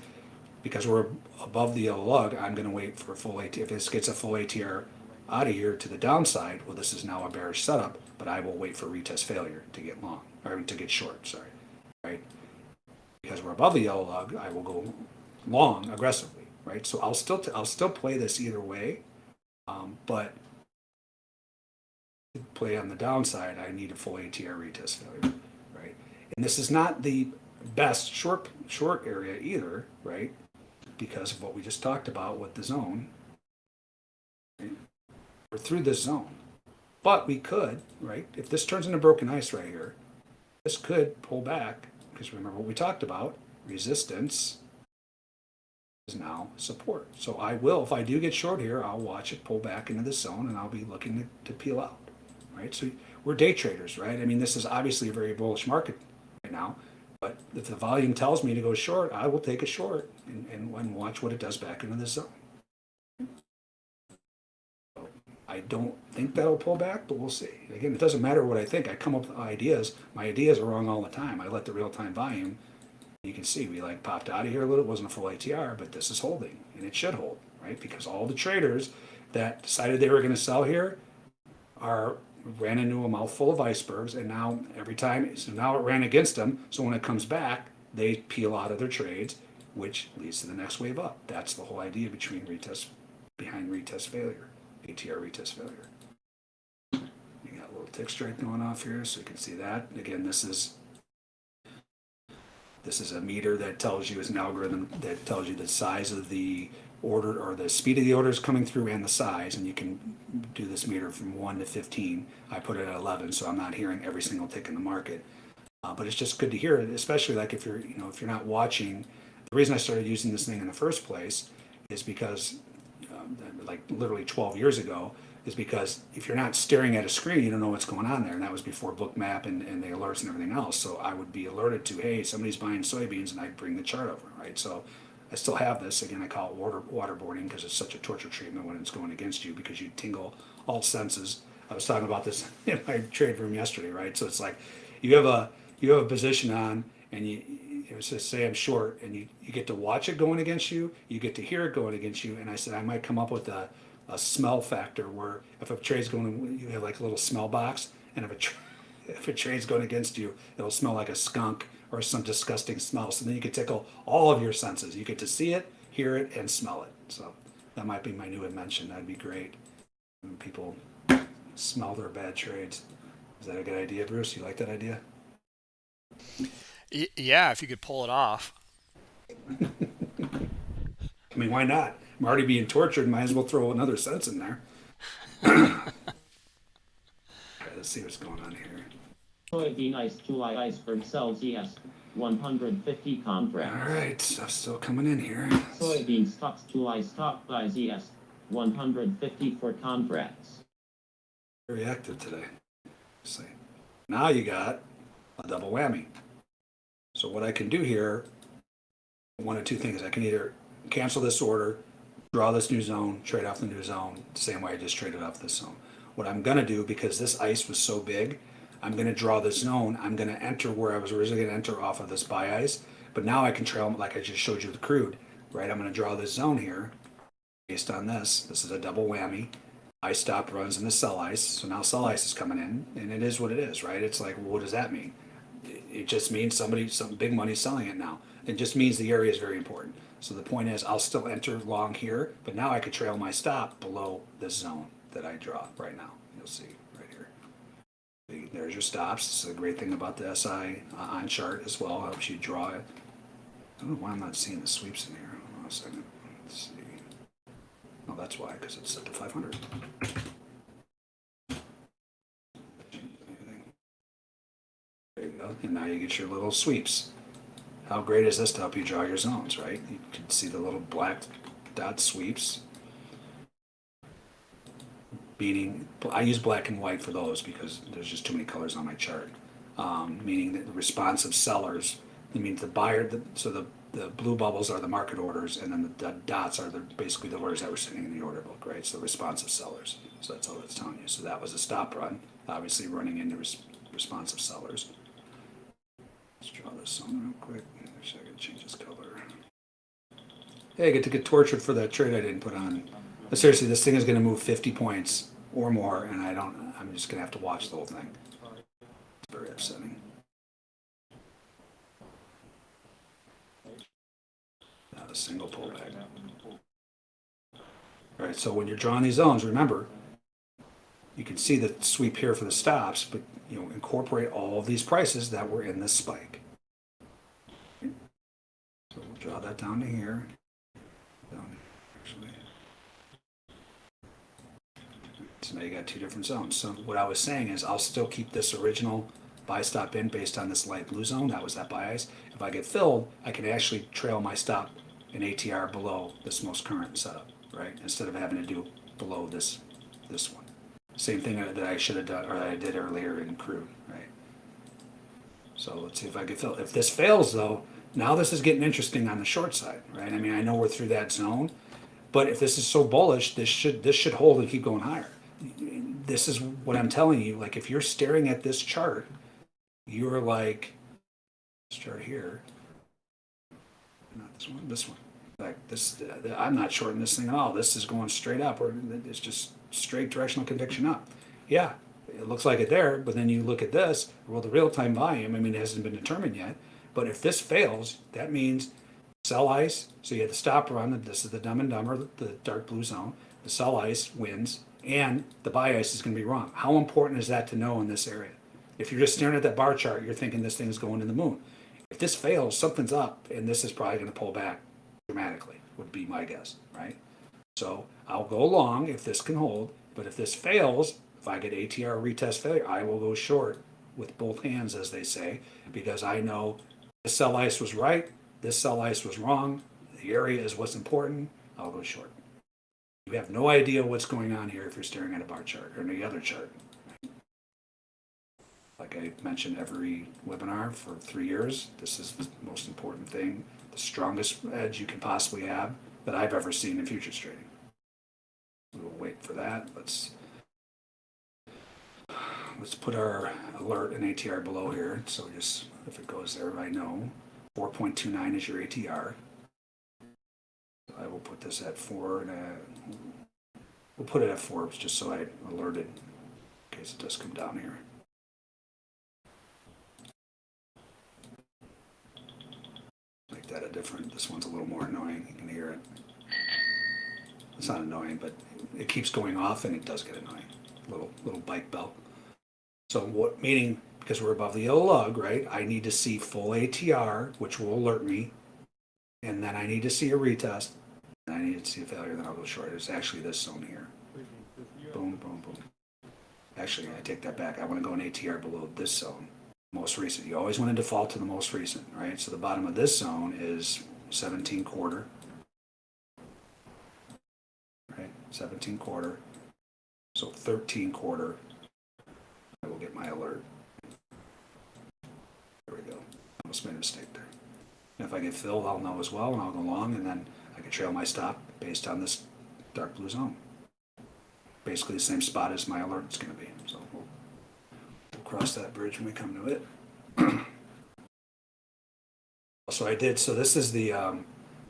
Speaker 2: because we're above the yellow lug, I'm going to wait for a full ATR. If this gets a full ATR out of here to the downside, well, this is now a bearish setup, but I will wait for retest failure to get long, or to get short, sorry, right? Because we're above the yellow lug, I will go long aggressively, right? So I'll still, I'll still play this either way, um, but play on the downside, I need a full ATR retest failure? And this is not the best short, short area either, right? Because of what we just talked about with the zone, right? We're through this zone. But we could, right? If this turns into broken ice right here, this could pull back, because remember what we talked about, resistance is now support. So I will, if I do get short here, I'll watch it pull back into the zone and I'll be looking to, to peel out, right? So we're day traders, right? I mean, this is obviously a very bullish market right now, but if the volume tells me to go short, I will take a short and, and, and watch what it does back into the zone. I don't think that'll pull back, but we'll see. Again, it doesn't matter what I think. I come up with ideas. My ideas are wrong all the time. I let the real time volume. You can see we like popped out of here a little. It wasn't a full ATR, but this is holding, and it should hold, right? Because all the traders that decided they were going to sell here are ran into a mouthful of icebergs, and now every time, so now it ran against them. So when it comes back, they peel out of their trades, which leads to the next wave up. That's the whole idea between retest, behind retest failure, ATR retest failure. You got a little TickStrike going off here, so you can see that. Again, this is this is a meter that tells you, is an algorithm that tells you the size of the order or the speed of the orders coming through and the size, and you can do this meter from one to fifteen. I put it at eleven, so I'm not hearing every single tick in the market. Uh, but it's just good to hear it, especially like if you're, you know, if you're not watching. The reason I started using this thing in the first place is because, um, like literally 12 years ago, is because if you're not staring at a screen, you don't know what's going on there. And that was before Bookmap and, and the alerts and everything else. So I would be alerted to, hey, somebody's buying soybeans, and I'd bring the chart over, right? So I still have this. Again, I call it water waterboarding because it's such a torture treatment when it's going against you because you tingle all senses. I was talking about this in my trade room yesterday, right? So it's like you have a you have a position on, and you was just say I'm short, and you you get to watch it going against you, you get to hear it going against you, and I said I might come up with a a smell factor where if a trade's going, you have like a little smell box, and if a tra- if a trade's going against you, it'll smell like a skunk or some disgusting smell. So then you could tickle all of your senses. You get to see it, hear it, and smell it. So that might be my new invention. That'd be great. When people smell their bad trades. Is that a good idea, Bruce? You like that idea?
Speaker 1: Yeah, if you could pull it off.
Speaker 2: I mean, why not? I'm already being tortured. Might as well throw another sense in there. okay, let's see what's going on here.
Speaker 3: Soybean ice July iceberg sells ES 150 contracts.
Speaker 2: All right, stuff's still coming in here.
Speaker 3: Soybean stocks July stock buys ES 150 for contracts.
Speaker 2: Very active today. See. Now you got a double whammy. So what I can do here, one of two things. I can either cancel this order, draw this new zone, trade off the new zone, same way I just traded off this zone. What I'm gonna do, because this ice was so big, I'm gonna draw this zone. I'm gonna enter where I was originally gonna enter off of this buy ice, but now I can trail like I just showed you the crude, right? I'm gonna draw this zone here based on this. This is a double whammy. Ice stop runs in the sell ice, so now sell ice is coming in, and it is what it is, right? It's like, well, what does that mean? It just means somebody, some big money selling it now. It just means the area is very important. So the point is, I'll still enter long here, but now I could trail my stop below this zone that I draw right now. You'll. See, There's your stops. This is a great thing about the SI on chart as well. Helps you draw it. I don't know why I'm not seeing the sweeps in here. Hold on a second. Let's see. Oh, that's why, because it's set to 500. There you go. And now you get your little sweeps. How great is this to help you draw your zones, right? You can see the little black dot sweeps. Meaning, I use black and white for those because there's just too many colors on my chart. Um, meaning that the responsive sellers, it means the buyer, the, so the, the blue bubbles are the market orders, and then the, the dots are the basically the orders that were sitting in the order book, right? So responsive sellers. So that's all that's telling you. So that was a stop run, obviously running into res- responsive sellers. Let's draw this on real quick. Actually, I gotta change this color. Hey, I get to get tortured for that trade I didn't put on. But seriously, this thing is gonna move 50 points or more, and I don't. I'm just gonna have to watch the whole thing. It's very upsetting. Not a single pullback. All right, so when you're drawing these zones, remember, you can see the sweep here for the stops, but you know, incorporate all of these prices that were in this spike. So we'll draw that down to here. Down, actually. So now you got two different zones. So what I was saying is I'll still keep this original buy stop in based on this light blue zone. That was that ice. If I get filled, I can actually trail my stop in ATR below this most current setup, right? Instead of having to do below this this one. Same thing that I should have done, or that I did earlier in crude, right? So let's see if I can fill. If this fails though, now this is getting interesting on the short side, right? I mean, I know we're through that zone, but if this is so bullish, this should this should hold and keep going higher. This is what I'm telling you. Like, if you're staring at this chart, you're like, chart here, not this one, this one. Like this, uh, I'm not shorting this thing at all. This is going straight up, or it's just straight directional conviction up. Yeah, it looks like it there, but then you look at this. Well, the real time volume, I mean, it hasn't been determined yet. But if this fails, that means sell ice. So you have the stop run. and This is the dumb and dumber, the dark blue zone. The sell ice wins, and the ice is going to be wrong. How important is that to know in this area? If you're just staring at that bar chart, you're thinking this thing's going to the moon. If this fails, something's up, and this is probably going to pull back dramatically, would be my guess, right? So I'll go long if this can hold, but if this fails, if I get ATR retest failure, I will go short with both hands, as they say, because I know this sell ice was right, this sell ice was wrong, the area is what's important, I'll go short. You have no idea what's going on here if you're staring at a bar chart or any other chart. Like I mentioned every webinar for three years, this is the most important thing, the strongest edge you can possibly have that I've ever seen in futures trading. We'll wait for that. Let's let's put our alert and ATR below here. So just if it goes there, I know 4.29 is your ATR. I will put this at four and a, we'll put it at four just so I alerted in case it does come down here. Make that a different, this one's a little more annoying, you can hear it. It's not annoying, but it keeps going off and it does get annoying, little, little bike bell. So what, meaning, because we're above the yellow lug, right, I need to see full ATR, which will alert me. And then I need to see a retest, I need to see a failure, then I'll go short. It's actually this zone here. Boom, boom, boom. Actually, I take that back. I want to go an ATR below this zone. Most recent. You always want to default to the most recent, right? So the bottom of this zone is 17 quarter. Right? 17 quarter. So 13 quarter. I will get my alert. There we go. Almost made a mistake there. And if I get filled, I'll know as well, and I'll go long, and then I can trail my stop based on this dark blue zone. Basically the same spot as my alert is going to be. So we'll, we'll cross that bridge when we come to it. so I did. So this is the. Um,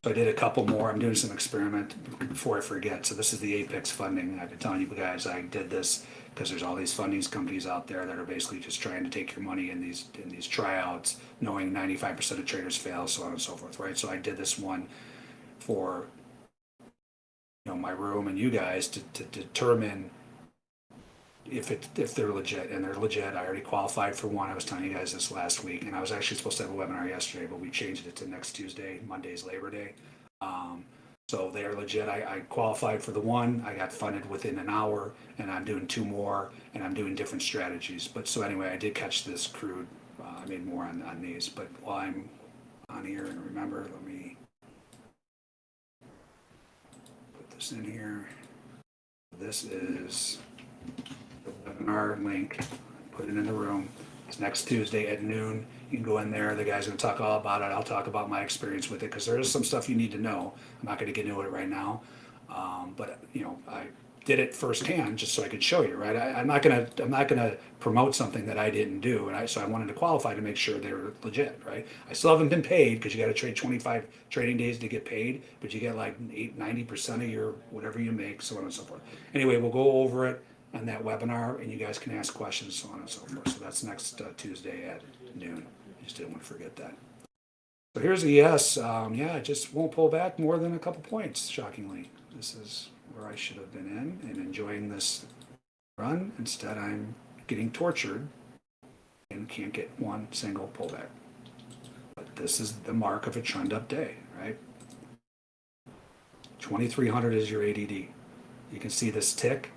Speaker 2: so I did a couple more. I'm doing some experiment before I forget. So this is the Apex funding. I've been telling you guys I did this because there's all these funding companies out there that are basically just trying to take your money in these in these tryouts, knowing 95% of traders fail, so on and so forth, right? So I did this one for you know my room and you guys to, to determine if it if they're legit and they're legit. I already qualified for one. I was telling you guys this last week, and I was actually supposed to have a webinar yesterday, but we changed it to next Tuesday. Monday's Labor Day. Um, so they are legit. I, I qualified for the one. I got funded within an hour, and I'm doing two more, and I'm doing different strategies. But so anyway, I did catch this crude. Uh, I made more on, on these. But while I'm on here, and remember, let me in here. This is the webinar link. Put it in the room. It's next Tuesday at noon. You can go in there. The guy's going to talk all about it. I'll talk about my experience with it because there is some stuff you need to know. I'm not going to get into it right now, um, but you know, I did it firsthand just so I could show you. Right? I, I'm not to I'm not to promote something that I didn't do, and I so I wanted to qualify to make sure they were legit. Right? I still haven't been paid because you got to trade 25 trading days to get paid, but you get like 8 90 percent of your whatever you make, so on and so forth. Anyway, we'll go over it on that webinar, and you guys can ask questions, so on and so forth. So that's next uh, Tuesday at noon. Just didn't want to forget that. So here's a yes. Um, yeah, it just won't pull back more than a couple points, shockingly. This is where I should have been in and enjoying this run. Instead, I'm getting tortured and can't get one single pullback. But this is the mark of a trend up day, right? 2300 is your ADD. You can see this tick.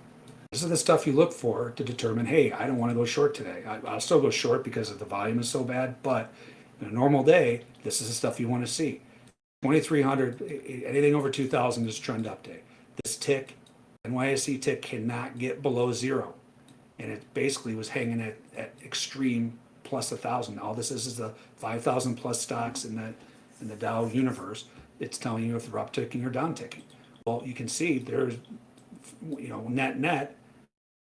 Speaker 2: This is the stuff you look for to determine, hey, I don't want to go short today. I, I'll still go short because of the volume is so bad, but in a normal day, this is the stuff you want to see. 2300, anything over 2000 is trend up day. Tick, NYSE tick cannot get below zero. And it basically was hanging at, at extreme plus a thousand. All this is is the 5,000 plus stocks in the, in the Dow universe. It's telling you if they're up ticking or down ticking. Well, you can see there's, you know, net net,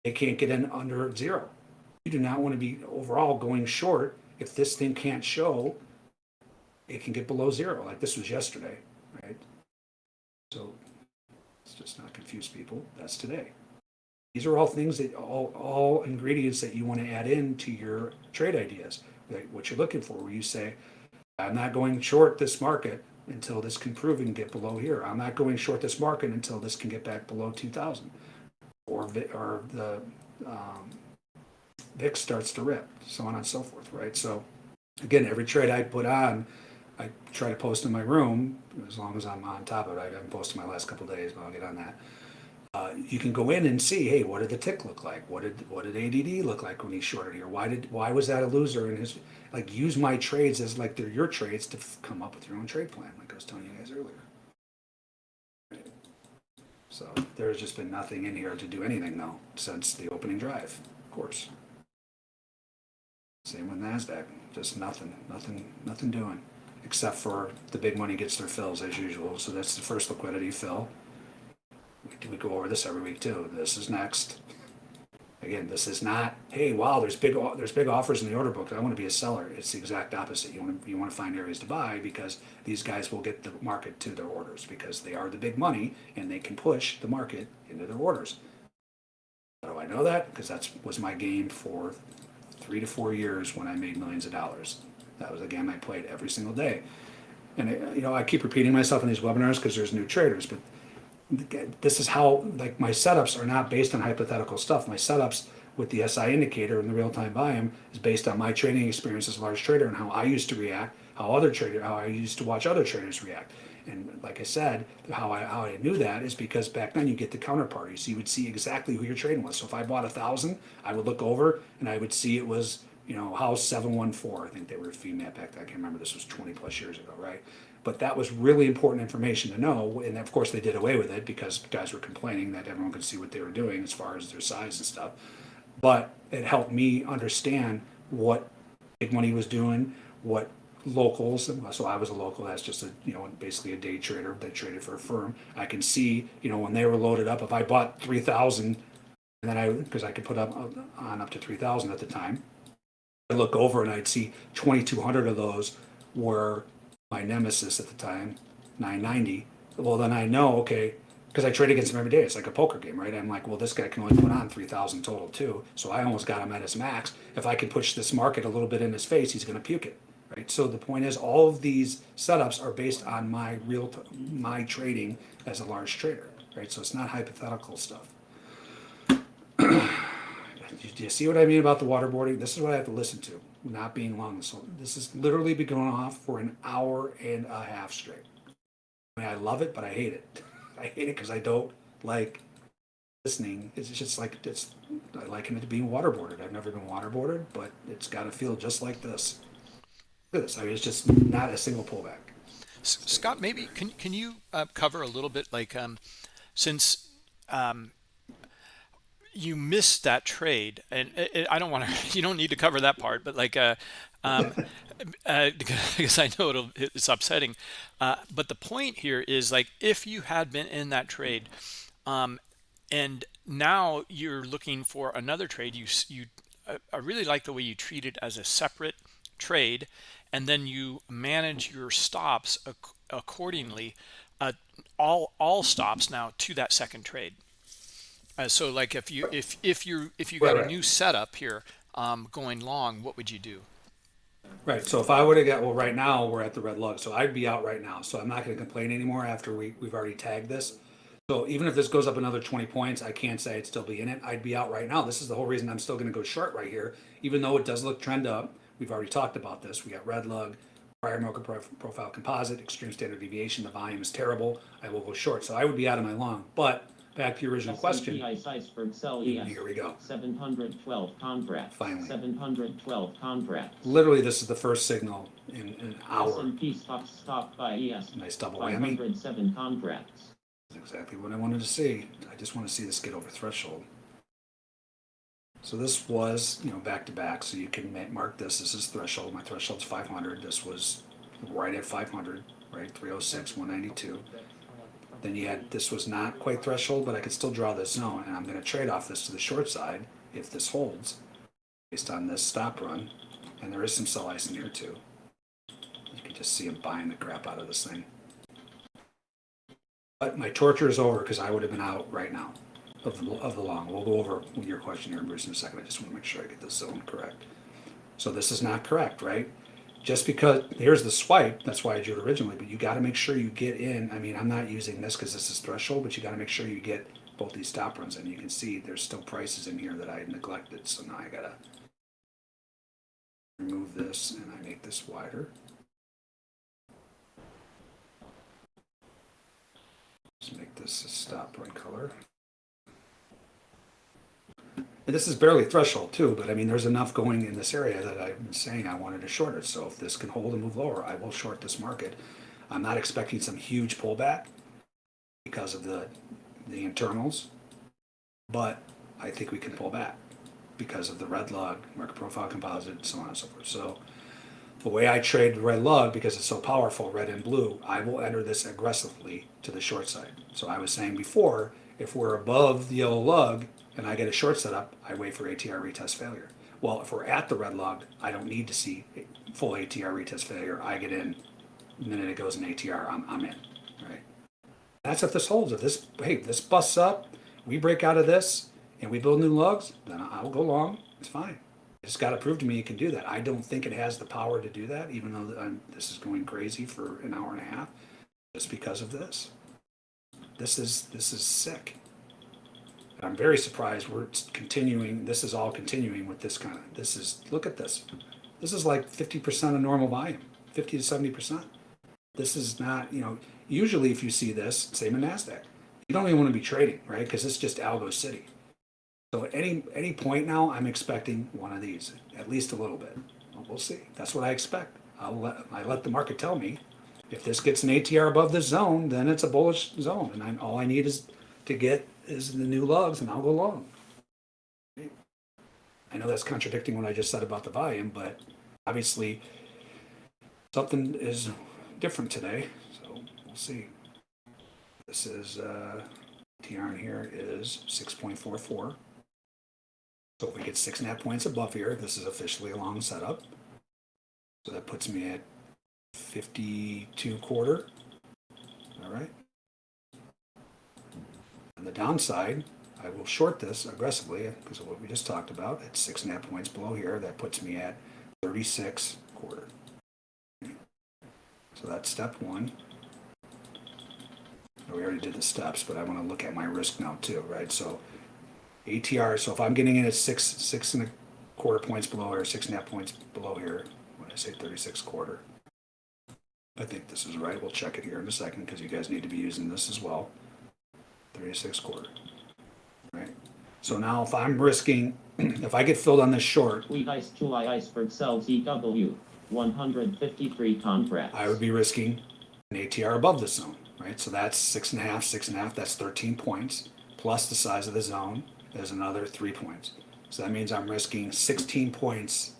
Speaker 2: They can't get in under zero. You do not want to be overall going short. If this thing can't show, it can get below zero, like this was yesterday, right? So just not confuse people. That's today. These are all things that all, all ingredients that you want to add in to your trade ideas, like what you're looking for, where you say, I'm not going short this market until this can prove and get below here. I'm not going short this market until this can get back below 2000 or, or the um, VIX starts to rip, so on and so forth, right? So again, every trade I put on, I try to post in my room as long as I'm on top of it. I haven't posted my last couple days, but I'll get on that. Uh, you can go in and see, hey, what did the tick look like? What did what did ADD look like when he shorted here? Why did why was that a loser And his like use my trades as like they're your trades to come up with your own trade plan, like I was telling you guys earlier. So there's just been nothing in here to do anything though since the opening drive, of course. Same with Nasdaq, just nothing, nothing, nothing doing, except for the big money gets their fills as usual. So that's the first liquidity fill. We we go over this every week too. This is next. Again, this is not, hey, wow, there's big there's big offers in the order book. I want to be a seller. It's the exact opposite. You want to you want to find areas to buy because these guys will get the market to their orders because they are the big money and they can push the market into their orders. How do I know that? Because that's was my game for three to four years when I made millions of dollars. That was a game I played every single day. And it, you know, I keep repeating myself in these webinars because there's new traders, but this is how like my setups are not based on hypothetical stuff. My setups with the SI indicator and the real time volume is based on my trading experience as a large trader and how I used to react, how other trader, how I used to watch other traders react. And like I said, how I how I knew that is because back then you get the counterparty, so you would see exactly who you're trading with. So if I bought a thousand, I would look over and I would see it was you know house seven one four. I think they were Fimat back then. I can't remember. This was twenty plus years ago, right? But that was really important information to know. And of course, they did away with it because guys were complaining that everyone could see what they were doing as far as their size and stuff. But it helped me understand what big money was doing, what locals. So I was a local. That's just a you know basically a day trader that traded for a firm. I can see you know when they were loaded up. If I bought three thousand, and then I because I could put up on up to three thousand at the time. I look over and I'd see twenty two hundred of those were my nemesis at the time, 990. Well, then I know, okay, because I trade against him every day. It's like a poker game, right? I'm like, well, this guy can only put on 3,000 total too. So I almost got him at his max. If I can push this market a little bit in his face, he's going to puke it, right? So the point is, all of these setups are based on my real, my trading as a large trader, right? So it's not hypothetical stuff. Do you see what I mean about the waterboarding? This is what I have to listen to, not being long. So this has literally been going off for an hour and a half straight. I mean, I love it, but I hate it. I hate it because I don't like listening. It's just like it's. I liken it to being waterboarded. I've never been waterboarded, but it's got to feel just like this. This. I mean, it's just not a single pullback.
Speaker 1: Scott, maybe can can you uh, cover a little bit like um, since um, you missed that trade, and it, it- I don't want to. You don't need to cover that part, but like uh, um, uh, because I know it'll it's upsetting. Uh, but the point here is like if you had been in that trade, um, and now you're looking for another trade, you you I really like the way you treat it as a separate trade, and then you manage your stops ac- accordingly. Uh, all all stops now to that second trade. Uh, so like if you if if you if you got
Speaker 2: Right,
Speaker 1: a
Speaker 2: right.
Speaker 1: new setup here um, going long, what would you do?
Speaker 2: Right. So if I would have got well, right now we're at the red lug, so I'd be out right now. So I'm not going to complain anymore after we we've already tagged this. So even if this goes up another 20 points, I can't say I'd still be in it. I'd be out right now. This is the whole reason I'm still going to go short right here, even though it does look trend up. We've already talked about this. We got red lug, prior market profile composite, extreme standard deviation. The volume is terrible. I will go short. So I would be out of my long. But back to your original question.
Speaker 3: S&P iceberg sell ES.
Speaker 2: Here we go.
Speaker 3: 712 contracts.
Speaker 2: Finally.
Speaker 3: 712 contracts.
Speaker 2: Literally, this is the first signal in, an hour.
Speaker 3: S&P stock stock by ES.
Speaker 2: Nice double whammy.
Speaker 3: 507 contracts.
Speaker 2: That's exactly what I wanted to see. I just want to see this get over threshold. So this was, you know, back to back. So you can mark this. This is threshold. My threshold's 500. This was right at 500, right? 306, 192. Then you had, this was not quite threshold, but I could still draw this zone, and I'm gonna trade off this to the short side if this holds, based on this stop run, and there is some sell ice in here too. You can just see him buying the crap out of this thing. But my torture is over, because I would have been out right now of the, of the long. We'll go over your question here, Bruce, in a second, I just wanna make sure I get this zone correct. So this is not correct, right? Just because, here's the swipe, that's why I drew it originally, but you gotta make sure you get in, I mean, I'm not using this because this is threshold, but you gotta make sure you get both these stop runs, and you can see there's still prices in here that I neglected, so now I gotta remove this and I make this wider. Let's make this a stop run color. And this is barely threshold too, but I mean, there's enough going in this area that I'm saying I wanted to short it. So if this can hold and move lower, I will short this market. I'm not expecting some huge pullback because of the, the internals, but I think we can pull back because of the red lug, market profile composite, and so on and so forth. So the way I trade red lug, because it's so powerful, red and blue, I will enter this aggressively to the short side. So I was saying before, if we're above the yellow lug and I get a short setup, I wait for ATR retest failure. Well, if we're at the red lug, I don't need to see full ATR retest failure. I get in, the minute it goes in ATR, I'm, I'm in, right? That's if this holds. If this, hey, this busts up, we break out of this and we build new lugs, then I'll go long. It's fine. It's got to prove to me it can do that. I don't think it has the power to do that, even though I'm, this is going crazy for an hour and a half, just because of this. This is this is sick. I'm very surprised we're continuing. This is all continuing with this kind of. This is look at this. This is like 50% of normal volume, 50 to 70%. This is not, you know, usually if you see this, same in NASDAQ, you don't even want to be trading, right? Because it's just algo city. So at any, any point now, I'm expecting one of these, at least a little bit. Well, see. That's what I expect. I'll let, I let the market tell me. If this gets an ATR above this zone, then it's a bullish zone. And I'm, all I need is to get is the new lugs and I'll go long. I know that's contradicting what I just said about the volume, but obviously something is different today, so we'll see. This is, uh, TR in here is six point four four. So if we get six and a half points above here, this is officially a long setup. So that puts me at fifty-two quarter. All right. The downside, I will short this aggressively because of what we just talked about. At six and a half points below here, that puts me at thirty-six quarter. So that's step one. We already did the steps, but I want to look at my risk now too, right? So ATR, so if I'm getting in at six, six and a quarter points below here, six and a half points below here, when I say thirty-six quarter. I think this is right. We'll check it here in a second because you guys need to be using this as well. Thirty-six quarter. Right? So now if I'm risking, if I get filled on this short,
Speaker 3: Tweet Ice July Iceberg sells EW. 153 contracts.
Speaker 2: I would be risking an ATR above the zone, right? So that's six and a half, six and a half, that's 13 points, plus the size of the zone is another three points. So that means I'm risking 16 points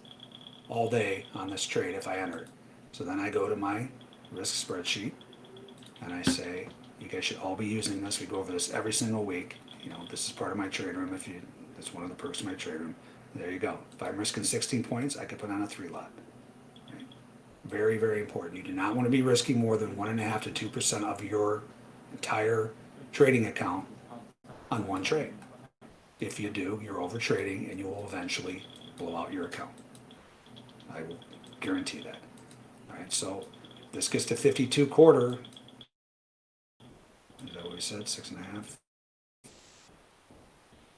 Speaker 2: all day on this trade if I enter. So then I go to my risk spreadsheet and I say, you guys should all be using this. We go over this every single week. You know, this is part of my trade room. If you, that's one of the perks of my trade room. There you go. If I'm risking 16 points, I could put on a three lot. Right? Very, very important. You do not want to be risking more than one and a half to two percent of your entire trading account on one trade. If you do, you're over trading and you will eventually blow out your account. I will guarantee that. All right, so this gets to 52 quarter. Is that what we said? Six and a half?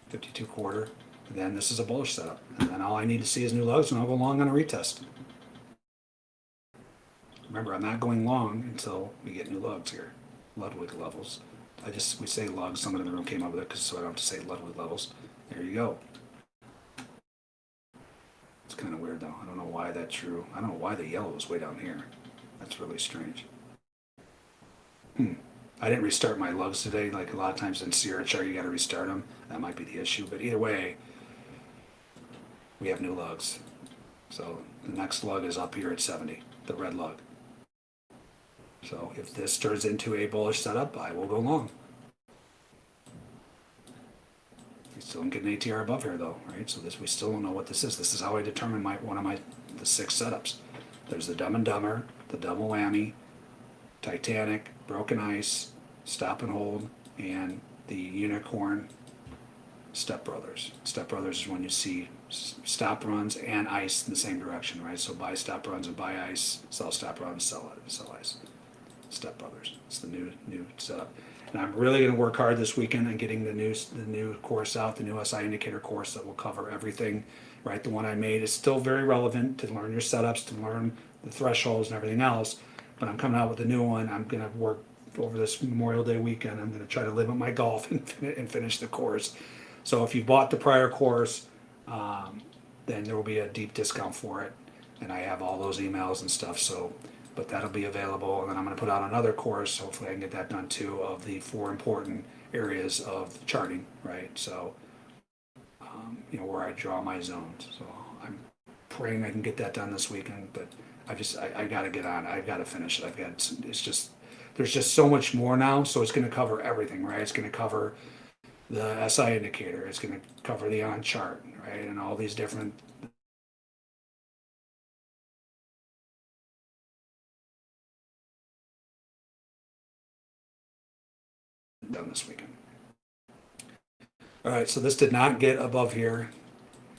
Speaker 2: 52 quarter. Then this is a bullish setup. And then all I need to see is new lows and I'll go long on a retest. Remember, I'm not going long until we get new lugs here, Ludwig levels. I just, we say lugs, someone in the room came up with it, because so I don't have to say Ludwig levels. There you go. It's kind of weird though. I don't know why that's true. I don't know why the yellow is way down here. That's really strange. Hmm. I didn't restart my lugs today, like a lot of times in Sierra you gotta restart them. That might be the issue, but either way, we have new lugs. So the next lug is up here at 70, the red lug. So if this turns into a bullish setup, I will go long. We still don't get an ATR above here though, right? So this, we still don't know what this is. This is how I determine my, one of my, the six setups. There's the Dumb and Dumber, the Double Whammy, Titanic, Broken Ice, Stop and Hold, and the Unicorn Step Brothers. Step Brothers is when you see stop runs and ice in the same direction, right? So buy stop runs and buy ice, sell stop runs, sell sell ice. Step Brothers. It's the new new setup. And I'm really going to work hard this weekend on getting the new the new course out, the new SI indicator course that will cover everything. Right, the one I made is still very relevant to learn your setups, to learn the thresholds and everything else. But I'm coming out with a new one. I'm going to work over this Memorial Day weekend. I'm going to try to limit my golf and, and finish the course. So if you bought the prior course, um, then there will be a deep discount for it. And I have all those emails and stuff. So, but that'll be available. And then I'm going to put out another course. Hopefully, I can get that done too of the four important areas of charting. Right. So, um, you know, where I draw my zones. So I'm praying I can get that done this weekend. But I just I, I got to get on. I've got to finish it. I've got it's just there's just so much more now. So it's going to cover everything. Right. It's going to cover the SI indicator. It's going to cover the on chart, right, and all these different. Done this weekend. All right, so this did not get above here.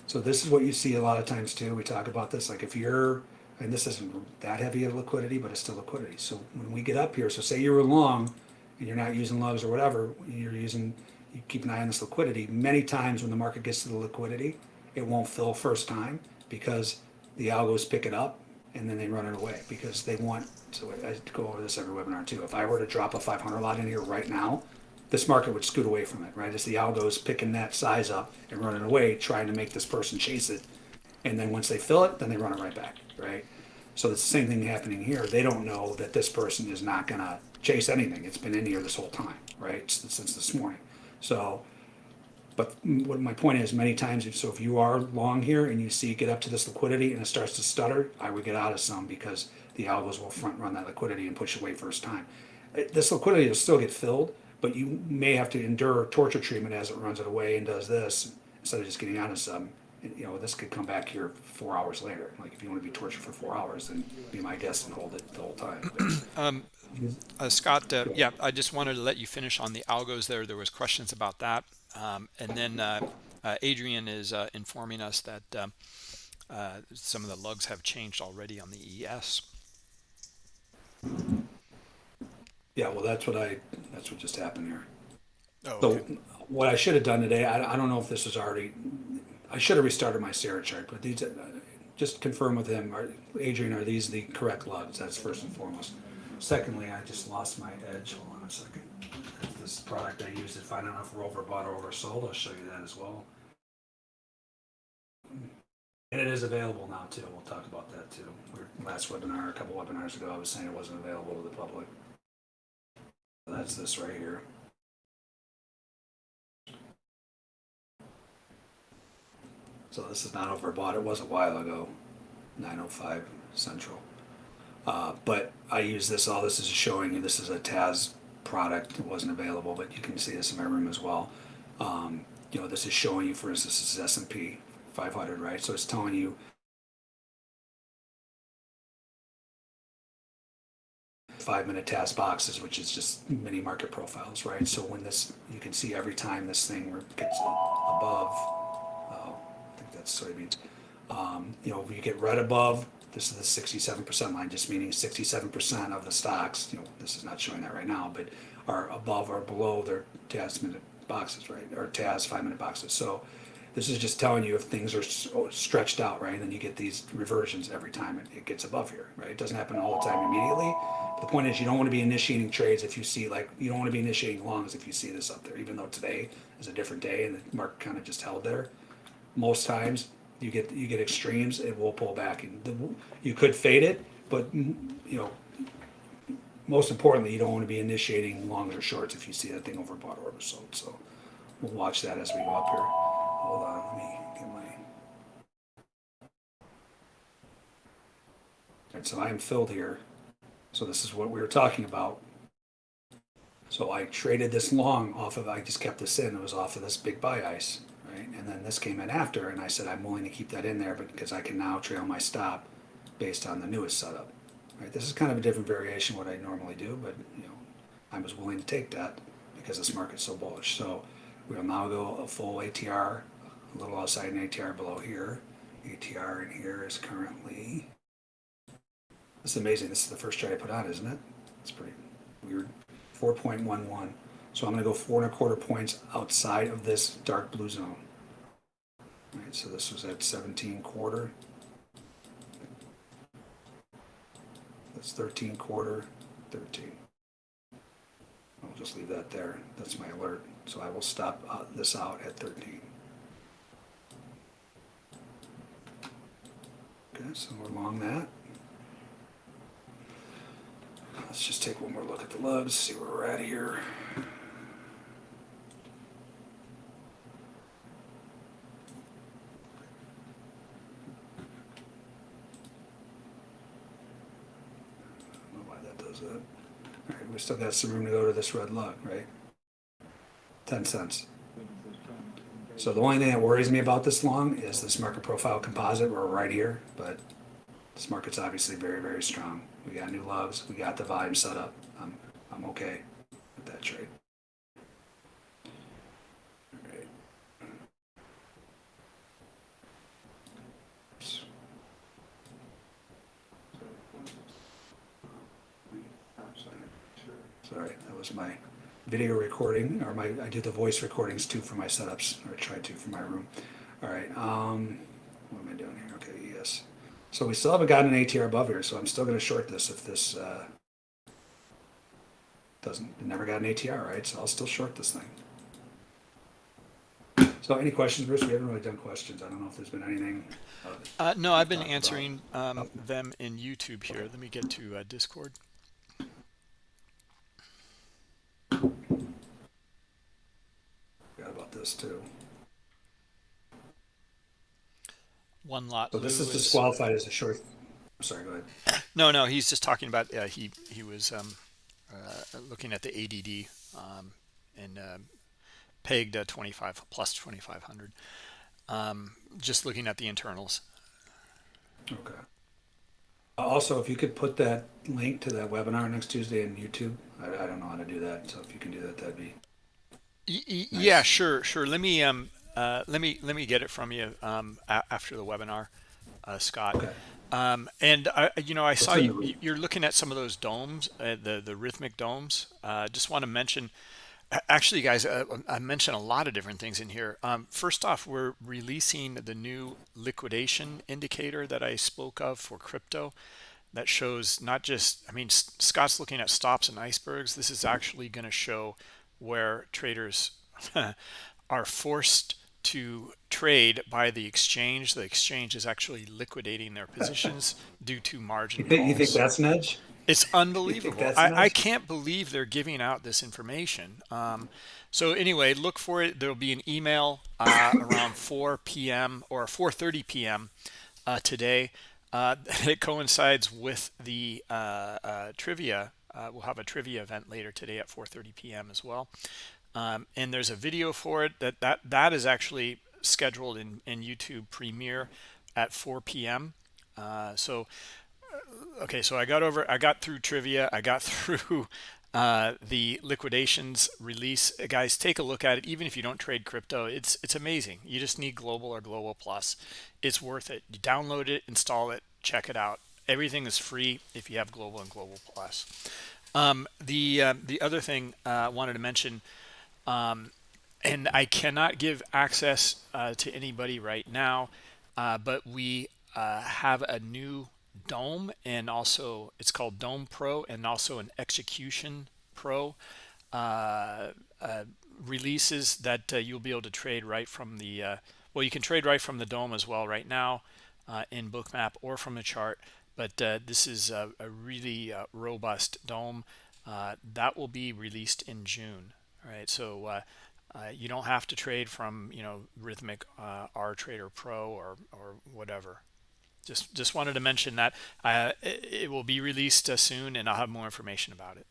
Speaker 2: So this is what you see a lot of times too. We talk about this, like if you're, and this isn't that heavy of liquidity, but it's still liquidity. So when we get up here, so say you were long and you're not using lugs or whatever, you're using, you keep an eye on this liquidity. Many times when the market gets to the liquidity, it won't fill first time because the algos pick it up and then they run it away because they want, so I go over this every webinar too. If I were to drop a 500 lot in here right now, this market would scoot away from it, right? As the algos picking that size up and running away, trying to make this person chase it. And then once they fill it, then they run it right back, right? So it's the same thing happening here. They don't know that this person is not gonna chase anything. It's been in here this whole time, right? Since this morning. So, but what my point is, many times, if, so if you are long here and you see get up to this liquidity and it starts to stutter, I would get out of some because the algos will front run that liquidity and push away first time. Uh, This liquidity will still get filled, but you may have to endure torture treatment as it runs it away and does this instead of just getting out of some. You know, this could come back here four hours later. Like if you want to be tortured for four hours, then be my guest and hold it the whole time. But
Speaker 1: Uh, Scott, uh, yeah, I just wanted to let you finish on the algos there. There was questions about that. Um, and then uh, uh, Adrian is uh, informing us that um, uh, some of the lugs have changed already on the ES.
Speaker 2: yeah, well, that's what I. That's what just happened here.
Speaker 1: Oh,
Speaker 2: So what I should have done today, I, I don't know if this is already, I should have restarted my Sierra chart, but these, uh, just confirm with him, are, Adrian, are these the correct lugs? That's first and foremost. Secondly, I just lost my edge. Hold on a second. This product I used, if I don't know if we're overbought or oversold, I'll show you that as well. And it is available now too. We'll talk about that too. We're- Last webinar, a couple webinars ago, I was saying it wasn't available to the public. That's this right here. So this is not overbought. It was a while ago, 905 Central. Uh, but I use this, all this is showing you, this is a TAS product. It wasn't available, but you can see this in my room as well. Um, you know, this is showing you, for instance, this is S&P 500, right? So it's telling you five minute TAS boxes, which is just mini market profiles, right? So when this, you can see every time this thing gets above, soybeans. Um, you know, you get right above, this is the sixty-seven percent line, just meaning sixty-seven percent of the stocks, you know, this is not showing that right now, but are above or below their TAS minute boxes, right? Or TAS five minute boxes. So this is just telling you if things are s- stretched out, right? And then you get these reversions every time it, it gets above here, right? It doesn't happen all the time immediately. But the point is, you don't want to be initiating trades if you see like you don't want to be initiating longs if you see this up there, even though today is a different day and the market kind of just held there. Most times you get you get extremes, it will pull back, and the, you could fade it, but you know. Most importantly, you don't want to be initiating longs or shorts if you see that thing overbought or oversold. So we'll watch that as we go up here. Hold on, let me get my. Alright, so I am filled here. So this is what we were talking about. So I traded this long off of, I just kept this in, it was off of this big buy ice, right? And then this came in after, and I said, I'm willing to keep that in there, because I can now trail my stop based on the newest setup. Right, this is kind of a different variation what I normally do, but you know, I was willing to take that because this market's so bullish. So we'll now go a full ATR, a little outside an ATR below here. ATR in here is currently, this is amazing, this is the first trade I put on, isn't it? It's pretty weird, 4.11. So I'm gonna go four and a quarter points outside of this dark blue zone. Right, so this was at 17 quarter. That's 13 quarter, 13. I'll just leave that there. That's my alert. So I will stop uh, this out at 13. Okay, so we're along that. Let's just take one more look at the lugs, see where we're at here. I don't know why that does that. All right, we still got some room to go to this red lug, right? 10 cents. So the only thing that worries me about this long is this market profile composite. We're right here, but this market's obviously very, very strong. We got new lugs. We got the volume set up. I'm, I'm okay with that trade. All right. Oops. Sorry, that was my video recording, or my, I do the voice recordings too for my setups, or I try to for my room. All right, um, what am I doing here? Okay, yes. So we still haven't gotten an ATR above here, so I'm still gonna short this if this, uh, doesn't, never got an ATR, right? So I'll still short this thing. So any questions, Bruce? We haven't really done questions. I don't know if there's been anything. uh,
Speaker 1: Uh, no, I've been answering um, them in YouTube here. Let me get to uh, Discord.
Speaker 2: Forgot about this too.
Speaker 1: One lot.
Speaker 2: So this is disqualified as a short. I'm sorry, go ahead.
Speaker 1: No, no, he's just talking about uh, he he was um, uh, looking at the ADD um, and uh, pegged uh, 25 plus 2500. Um, just looking at the internals.
Speaker 2: Okay. Uh, Also, if you could put that link to that webinar next Tuesday in YouTube, I, I don't know how to do that. So if you can do that, that'd be
Speaker 1: y- Yeah, sure, sure. Let me um uh, let me let me get it from you um a- after the webinar, uh, Scott.
Speaker 2: okay.
Speaker 1: Um, and I, you know, I saw you, you're looking at some of those DOMs, uh, the the Rithmic DOMs. Uh, just want to mention, actually, guys, uh, I mentioned a lot of different things in here. Um, first off, we're releasing the new liquidation indicator that I spoke of for crypto. That shows not just, I mean, Scott's looking at stops and icebergs. This is actually going to show where traders are forced to trade by the exchange. The exchange is actually liquidating their positions due to margin
Speaker 2: You think, you think that's an edge?
Speaker 1: It's unbelievable. I, I can't believe they're giving out this information. Um, so anyway, look for it. There'll be an email uh, around 4 p.m. or 4:30 p.m. Uh, today. Uh, it coincides with the uh, uh, trivia. Uh, we'll have a trivia event later today at 4:30 p.m. as well. Um, and there's a video for it that that that is actually scheduled in in YouTube Premiere at 4 p.m. So okay so i got over i got through trivia i got through uh the liquidations release Uh, guys take a look at it. Even if you don't trade crypto it's it's amazing. You just need global or global plus. It's worth it. You download it install it check it out. Everything is free if you have global and global plus. Um the uh, the other thing uh, i wanted to mention um and I cannot give access uh, to anybody right now, uh, but we uh, have a new DOM and also it's called DOM Pro and also an Execution Pro uh, uh, releases that uh, you'll be able to trade right from the uh, well, you can trade right from the DOM as well right now uh, in Bookmap or from the chart. But this is a, a really robust DOM that will be released in June. All right, so uh, you don't have to trade from you know Rithmic uh, R Trader Pro or or whatever. Just just wanted to mention that uh, it, it will be released uh, soon, and I'll have more information about it.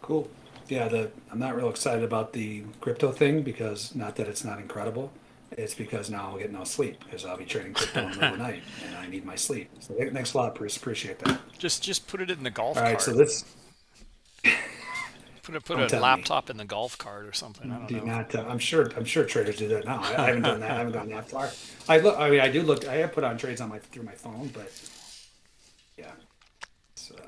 Speaker 2: Cool. Yeah, the I'm not real excited about the crypto thing because not that it's not incredible. It's because now I'll get no sleep because I'll be trading crypto in the middle of the night and I need my sleep. So thanks a lot, Bruce. Appreciate that.
Speaker 1: Just just put it in the golf
Speaker 2: All right,
Speaker 1: cart.
Speaker 2: so this
Speaker 1: put a put
Speaker 2: Don't
Speaker 1: a
Speaker 2: tell me.
Speaker 1: laptop in the golf cart or something. I don't
Speaker 2: do
Speaker 1: know.
Speaker 2: not. Uh, I'm sure. I'm sure traders do that now. I, I haven't done that. I haven't gone that far. I look. I mean, I do look. I have put on trades on my through my phone, but yeah. It's, uh,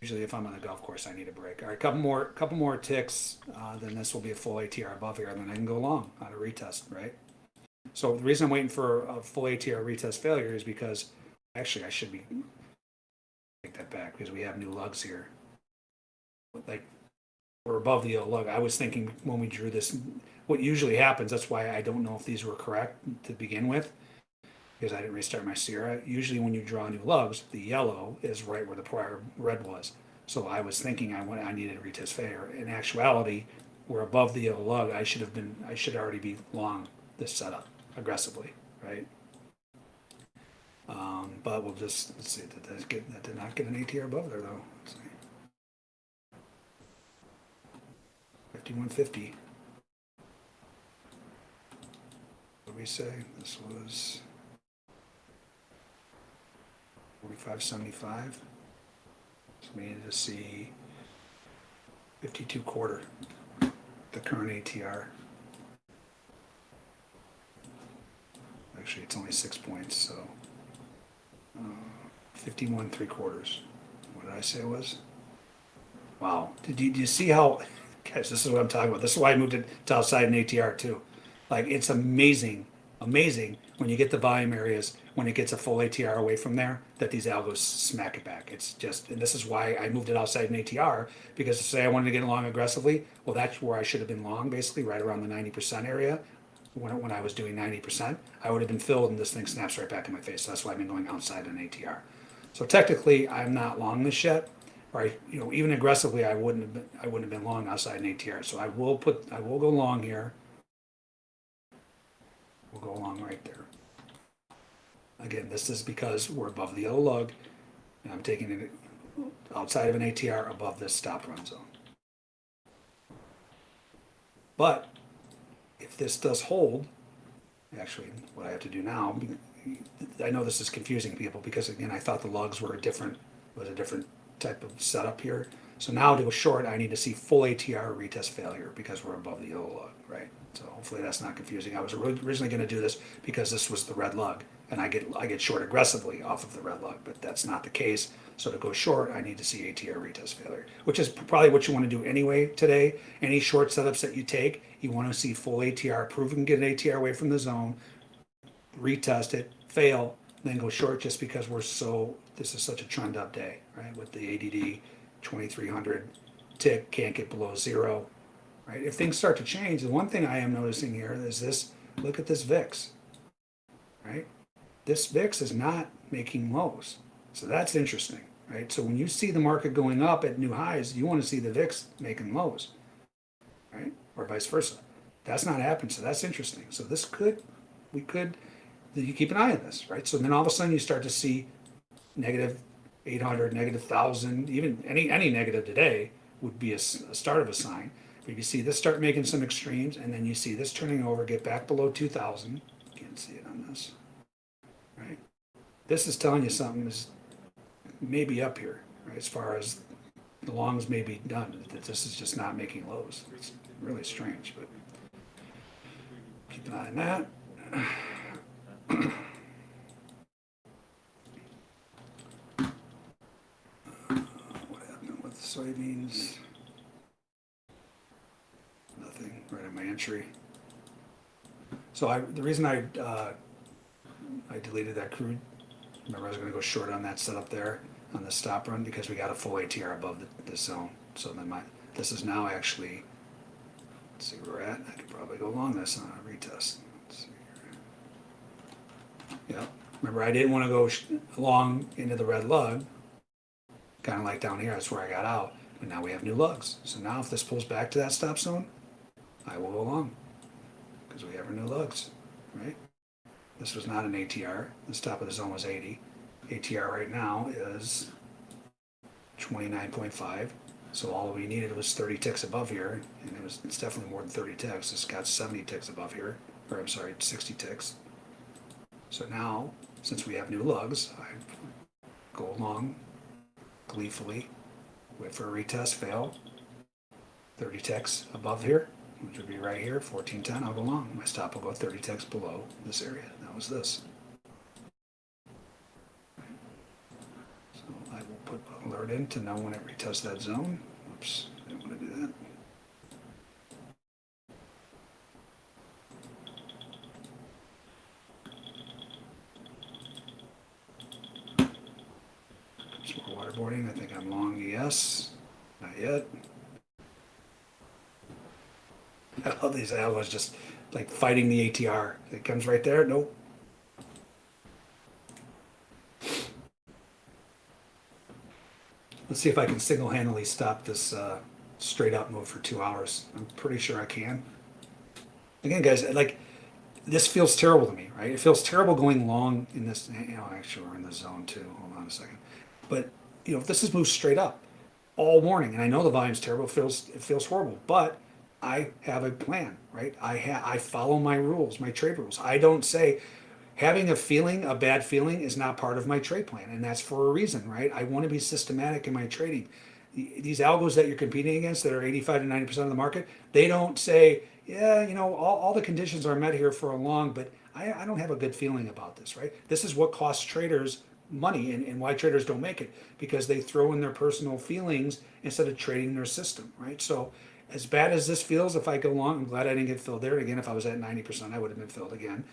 Speaker 2: usually, if I'm on the golf course, I need a break. All right, couple more, couple more ticks. Uh, then this will be a full ATR above here, and then I can go long on a retest, right? So the reason I'm waiting for a full ATR retest failure is because actually I should be take that back because we have new lugs here like we're above the yellow lug. I was thinking when we drew this, what usually happens, that's why I don't know if these were correct to begin with, because I didn't restart my Sierra. Usually when you draw new lugs, the yellow is right where the prior red was. So I was thinking I went, I needed a retest failure. In actuality, we're above the yellow lug. I should have been, I should already be long this setup aggressively, right? Um, but we'll just, let's see, that, that, get, that did not get an ATR above there though. So. 5150. What did we say? This was 4575. So we needed to see 52 quarter, the current ATR. Actually, it's only six points, so uh, 51 three quarters. What did I say it was? Wow. Did you, did you see how this is what I'm talking about. This is why I moved it to outside an ATR too. Like, it's amazing, amazing when you get the volume areas, when it gets a full ATR away from there, that these algos smack it back. It's just, and this is why I moved it outside an ATR, because say I wanted to get long aggressively, well, that's where I should have been long, basically, right around the 90% area. When, when I was doing 90%, I would have been filled and this thing snaps right back in my face. So that's why I've been going outside an ATR. So technically, I'm not long this yet, or I, you know, even aggressively, I wouldn't have been, I wouldn't have been long outside an ATR. So I will put, I will go long here. We'll go long right there. Again, this is because we're above the yellow lug, and I'm taking it outside of an ATR above this stop run zone. But if this does hold, actually, what I have to do now, I know this is confusing people because again, I thought the lugs were a different, was a different type of setup here. So now to go short, I need to see full ATR retest failure because we're above the yellow lug, right? So hopefully that's not confusing. I was originally going to do this because this was the red lug, and I get I get short aggressively off of the red lug, but that's not the case. So to go short, I need to see ATR retest failure, which is probably what you want to do anyway today. Any short setups that you take, you want to see full ATR, prove can get an ATR away from the zone, retest it, fail, then go short just because we're so, this is such a trend up day, right? With the ADD 2300 tick, can't get below zero, right? If things start to change, the one thing I am noticing here is this, look at this VIX, right? This VIX is not making lows. So that's interesting, right? So when you see the market going up at new highs, you want to see the VIX making lows, right? Or vice versa. That's not happening, so that's interesting. So this could, we could, you keep an eye on this, right? So then all of a sudden you start to see negative 800, negative 1,000, even any, any negative today would be a start of a sign. But you see this start making some extremes, and then you see this turning over, get back below 2,000. Can't see it on this, right? This is telling you something is maybe up here, right? As far as the longs may be done, that this is just not making lows. It's really strange, but keep an eye on that. What happened with soybeans? Nothing, right in my entry. So I, the reason I, uh, I deleted that crude, remember I was gonna go short on that setup there on the stop run because we got a full ATR above the, the zone. So then my, this is now actually, let's see where we're at. I could probably go along this on a retest. Yeah, remember I didn't wanna go long into the red lug. Kinda like down here, that's where I got out, but now we have new lugs. So now if this pulls back to that stop zone, I will go long. Because we have our new lugs, right? This was not an ATR. This top of the zone was 80. ATR right now is 29.5. So all we needed was 30 ticks above here, and it was it's definitely more than 30 ticks. It's got 70 ticks above here, or I'm sorry, 60 ticks. So now, since we have new lugs, I go along gleefully, wait for a retest, fail. 30 ticks above here, which would be right here, 1410. I'll go long. My stop will go 30 ticks below this area. That was this. So I will put alert in to know when it retests that zone. Oops, didn't want to do that. Waterboarding. I think I'm long, yes. Not yet. I love these algos just like fighting the ATR. It comes right there. Nope. Let's see if I can single-handedly stop this uh, straight up move for two hours. I'm pretty sure I can. Again, guys, like this feels terrible to me, right? It feels terrible going long in this. You know, actually, we're in the zone too. Hold on a second. But you know, if this is moved straight up all morning, and I know the volume's terrible, it feels it feels horrible, but I have a plan, right? I ha- I follow my rules, my trade rules. I don't say having a feeling, a bad feeling, is not part of my trade plan, and that's for a reason, right? I want to be systematic in my trading. These algos that you're competing against that are 85 to 90 percent of the market, they don't say, yeah, you know, all, all the conditions are met here for a long, but I, I don't have a good feeling about this, right? This is what costs traders money and, and why traders don't make it because they throw in their personal feelings instead of trading their system, right? So as bad as this feels, if I go long, I'm glad I didn't get filled there. Again, if I was at 90%, I would have been filled again.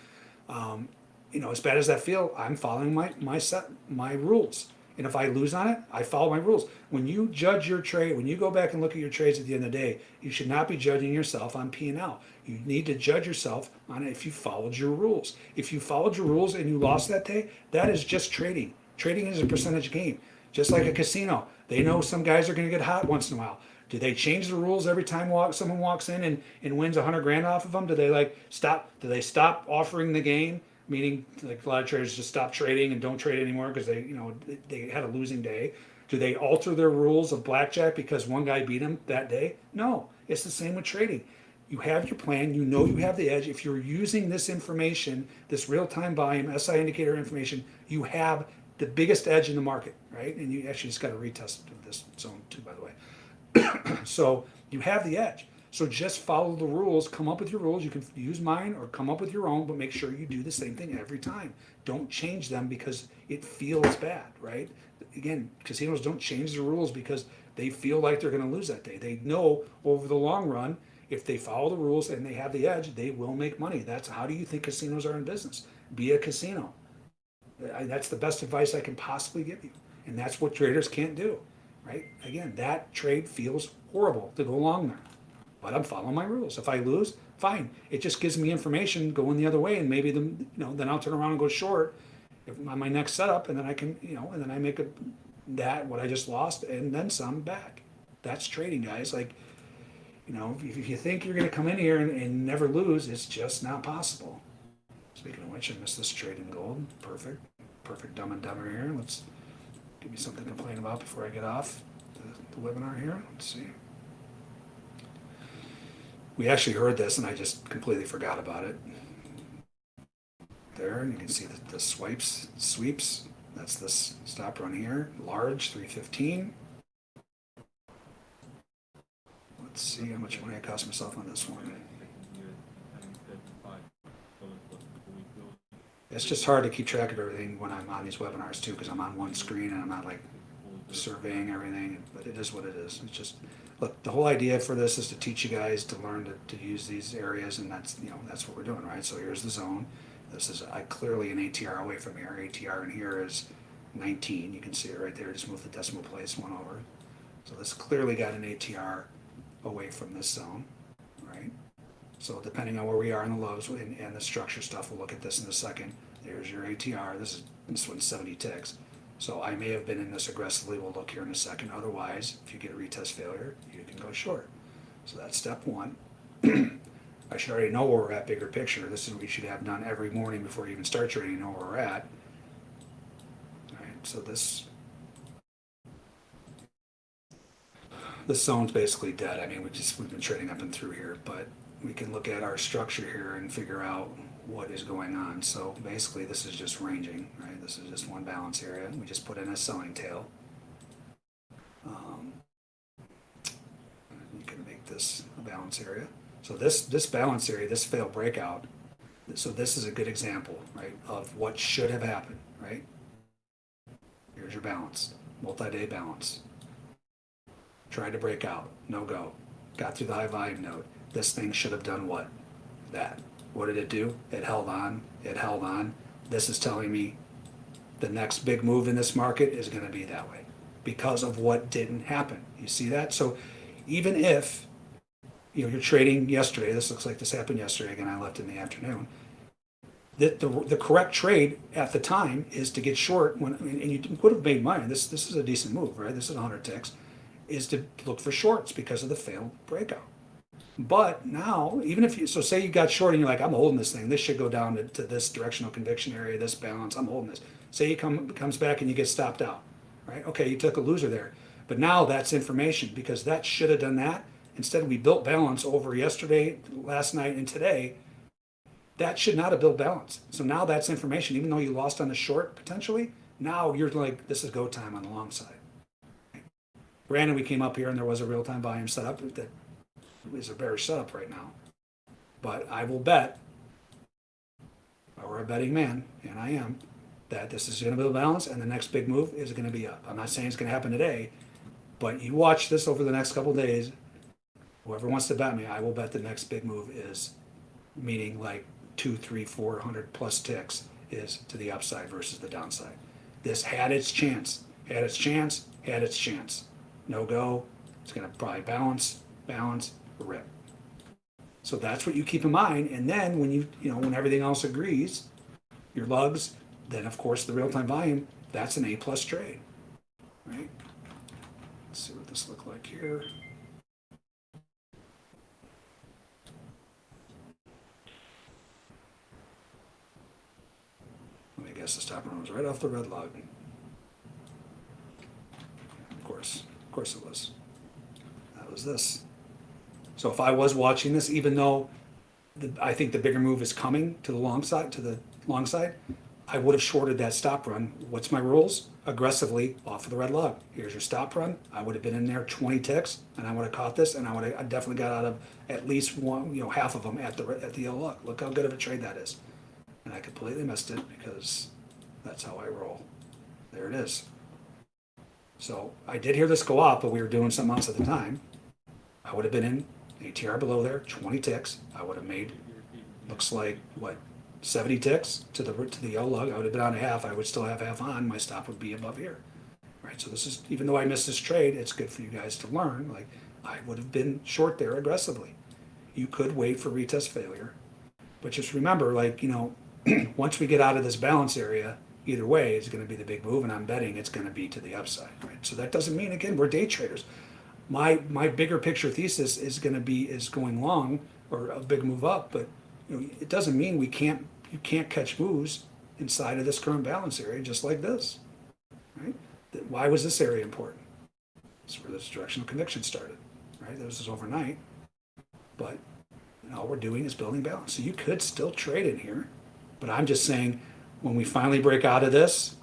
Speaker 2: Um, you know, as bad as that feel, I'm following my my set my rules. And if I lose on it, I follow my rules. When you judge your trade, when you go back and look at your trades at the end of the day, you should not be judging yourself on P and L. You need to judge yourself on if you followed your rules. If you followed your rules and you lost that day, that is just trading. Trading is a percentage game, just like a casino. They know some guys are going to get hot once in a while. Do they change the rules every time walk, someone walks in and, and wins a hundred grand off of them? Do they like stop? Do they stop offering the game? Meaning, like a lot of traders just stop trading and don't trade anymore because they, you know, they- had a losing day. Do they alter their rules of blackjack because one guy beat them that day? No, it's the same with trading. You have your plan. You know you have the edge. If you're using this information, this real-time volume SI indicator information, you have the biggest edge in the market, right? And you actually just got a retest of this zone too, by the way. So you have the edge. So just follow the rules, come up with your rules. You can use mine or come up with your own, but make sure you do the same thing every time. Don't change them because it feels bad, right? Again, casinos don't change the rules because they feel like they're going to lose that day. They know over the long run, if they follow the rules and they have the edge, they will make money. That's how do you think casinos are in business? Be a casino. That's the best advice I can possibly give you. And that's what traders can't do, right? Again, that trade feels horrible to go along there. But I'm following my rules. If I lose, fine. It just gives me information going the other way, and maybe the you know then I'll turn around and go short on my next setup, and then I can you know and then I make a that what I just lost and then some back. That's trading, guys. Like you know, if, if you think you're going to come in here and, and never lose, it's just not possible. Speaking of which, I missed this trade in gold. Perfect, perfect dumb and dumber here. Let's give me something to complain about before I get off the, the webinar here. Let's see. We actually heard this, and I just completely forgot about it. There, and you can see the, the swipes, sweeps. That's this stop run here, large 315. Let's see how much money I cost myself on this one. It's just hard to keep track of everything when I'm on these webinars too, because I'm on one screen and I'm not like surveying everything, but it is what it is. It's just, look, the whole idea for this is to teach you guys to learn to, to use these areas, and that's, you know, that's what we're doing, right? So here's the zone. This is I clearly an ATR away from here. ATR in here is 19. You can see it right there. Just move the decimal place one over. So this clearly got an ATR away from this zone? So depending on where we are in the lows and, and the structure stuff, we'll look at this in a second. There's your ATR. This is this one's 70 ticks. So I may have been in this aggressively. We'll look here in a second. Otherwise, if you get a retest failure, you can go short. So that's step one. I should already know where we're at bigger picture. This is what we should have done every morning before you even start trading, know where we're at. Alright, so this. This zone's basically dead. I mean, we just, we've been trading up and through here, but we can look at our structure here and figure out what is going on. So basically, this is just ranging, right? This is just one balance area. We just put in a selling tail. Um, you can make this a balance area. So this, this balance area, this failed breakout, so this is a good example, right, of what should have happened, right? Here's your balance, multi-day balance. Tried to break out, no go. Got through the high volume node. This thing should have done what? That. What did it do? It held on, it held on. This is telling me the next big move in this market is gonna be that way because of what didn't happen. You see that? So even if you know, you're trading yesterday, this looks like this happened yesterday, again, I left in the afternoon. The, the, the correct trade at the time is to get short when, and you would have made money. This, this is a decent move, right? This is 100 ticks, is to look for shorts because of the failed breakout. But now, even if you, so say you got short and you're like, I'm holding this thing, this should go down to, to this directional conviction area, this balance, I'm holding this. Say you come, comes back and you get stopped out, right? Okay, you took a loser there. But now that's information because that should have done that. Instead, we built balance over yesterday, last night, and today. That should not have built balance. So now that's information. Even though you lost on the short potentially, now you're like, this is go time on the long side. Granted, we came up here and there was a real time volume setup that is a bearish setup right now. But I will bet, if I a betting man, and I am, that this is going to build balance and the next big move is going to be up. I'm not saying it's going to happen today, but you watch this over the next couple days whoever wants to bet me, I will bet the next big move is, meaning like two, three, four hundred plus ticks is to the upside versus the downside. This had its chance, had its chance, had its chance. No go. It's going to probably balance, balance, rip. So that's what you keep in mind. And then when you, you know, when everything else agrees, your lugs, then of course the real time volume, that's an A plus trade, right? Let's see what this look like here. Let me guess the stop run was right off the red lug. Of course, of course it was. That was this. So if I was watching this, even though the, I think the bigger move is coming to the long side, to the long side, I would have shorted that stop run. What's my rules? Aggressively off of the red lug. Here's your stop run. I would have been in there 20 ticks, and I would have caught this, and I would have I definitely got out of at least one, you know, half of them at the at the yellow lug. Look how good of a trade that is. And I completely missed it because that's how I roll. There it is. So I did hear this go up, but we were doing something else at the time. I would have been in ATR below there, 20 ticks. I would have made, looks like, what, 70 ticks to the to the yellow lug. I would have been on a half. I would still have half on. My stop would be above here. Right. So this is even though I missed this trade, it's good for you guys to learn. Like I would have been short there aggressively. You could wait for retest failure, but just remember, like you know, once we get out of this balance area, either way is going to be the big move, and I'm betting it's going to be to the upside. Right. So that doesn't mean again we're day traders. My my bigger picture thesis is going to be is going long or a big move up, but you know, it doesn't mean we can't you can't catch moves inside of this current balance area just like this. Right? Why was this area important? It's where this directional conviction started. Right? This is overnight. But all we're doing is building balance. So you could still trade in here. But I'm just saying when we finally break out of this,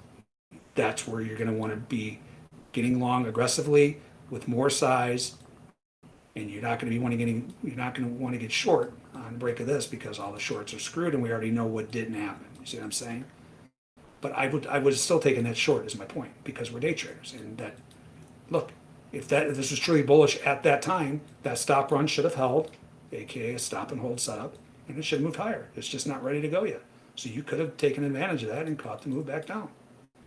Speaker 2: that's where you're going to want to be getting long aggressively with more size and you're not going to be wanting getting you're not going to want to get short on the break of this because all the shorts are screwed and we already know what didn't happen. You see what I'm saying? But I would I would still take that short is my point because we're day traders and that look if that if this was truly bullish at that time that stop run should have held, aka a stop and hold setup, and it should have moved higher. It's just not ready to go yet. So you could have taken advantage of that and caught the move back down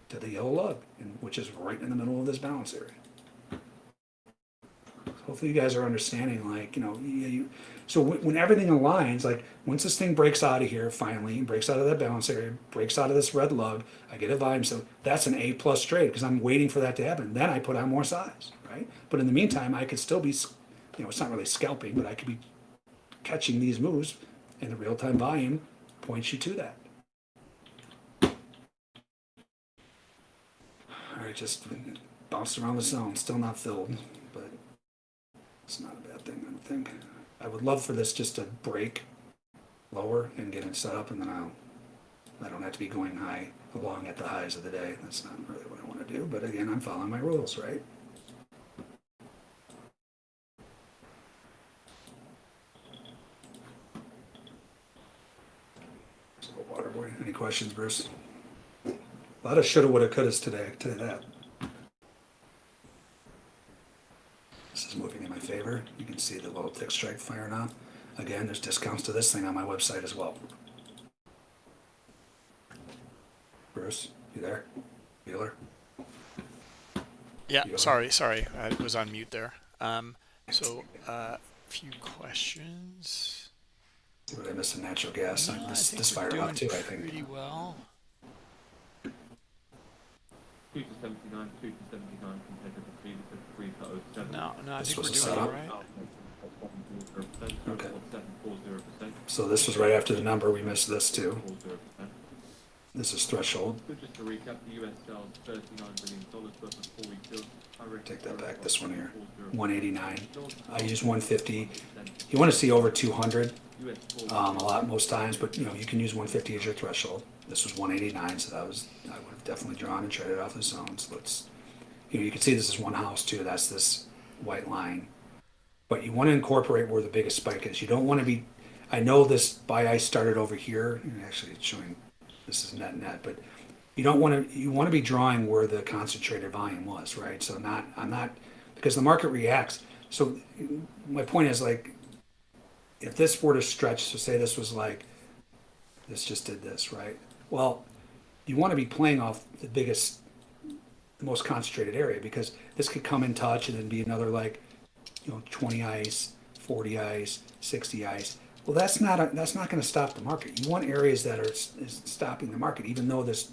Speaker 2: to the yellow lug, which is right in the middle of this balance area hopefully you guys are understanding like you know you, so when, everything aligns like once this thing breaks out of here finally breaks out of that balance area breaks out of this red lug i get a volume so that's an a plus trade because i'm waiting for that to happen. Then i put on more size right? But in the meantime i could still be you know it's not really scalping but i could be catching these moves, and the real-time volume points you to that. All right, just bounced around the zone, still not filled, it's not a bad thing, I don't think. I would love for this just to break lower and get it set up, and then I'll, I don't have to be going high along at the highs of the day. That's not really what I want to do, but again, I'm following my rules, right? So, water boy, any questions, Bruce? A lot of shoulda, woulda, couldas today, you that. Is moving in my favor. You can see the little TickStrike firing on. Again, there's discounts to this thing on my website as well. Bruce, you there? Bueller?
Speaker 1: Yeah,
Speaker 2: You are.
Speaker 1: sorry, sorry, I was on mute there. Um, so a uh, few questions.
Speaker 2: See what I miss in natural gas?
Speaker 1: No,
Speaker 2: this
Speaker 1: think
Speaker 2: this
Speaker 1: we're
Speaker 2: fired up too, I think.
Speaker 1: pretty well.
Speaker 4: Two to seventy-nine, two to seventy-nine compared to the previous of three to seven.
Speaker 1: No, no, I
Speaker 2: This
Speaker 1: think
Speaker 2: was
Speaker 1: we're
Speaker 2: a
Speaker 1: doing
Speaker 2: setup?
Speaker 1: all right.
Speaker 2: Okay.
Speaker 4: Seven four zero percent.
Speaker 2: So this was right after the number. We missed this too.
Speaker 4: Four zero percent.
Speaker 2: This is threshold.
Speaker 4: Just to recap, the US sells thirty-nine billion dollars worth of four week bills. I reckon
Speaker 2: Take that back, this one here. 189. I use 150. You want to see over 200 um, a lot most times, but you know you can use 150 as your threshold. This was 189, so that was I would have definitely drawn and traded off the zones. Let's you know you can see this is one house too. That's this white line, but you want to incorporate where the biggest spike is. You don't want to be. I know this by ice started over here, actually it's showing this is net net, but you don't want to you want to be drawing where the concentrated volume was, right? So not I'm not because the market reacts. So my point is like if this were to stretch, so say this was like this just did this, right? Well, you want to be playing off the biggest, the most concentrated area because this could come in touch and then be another like, you know, 20 ice, 40 ice, 60 ice. Well, that's not a, that's not going to stop the market. You want areas that are is stopping the market, even though this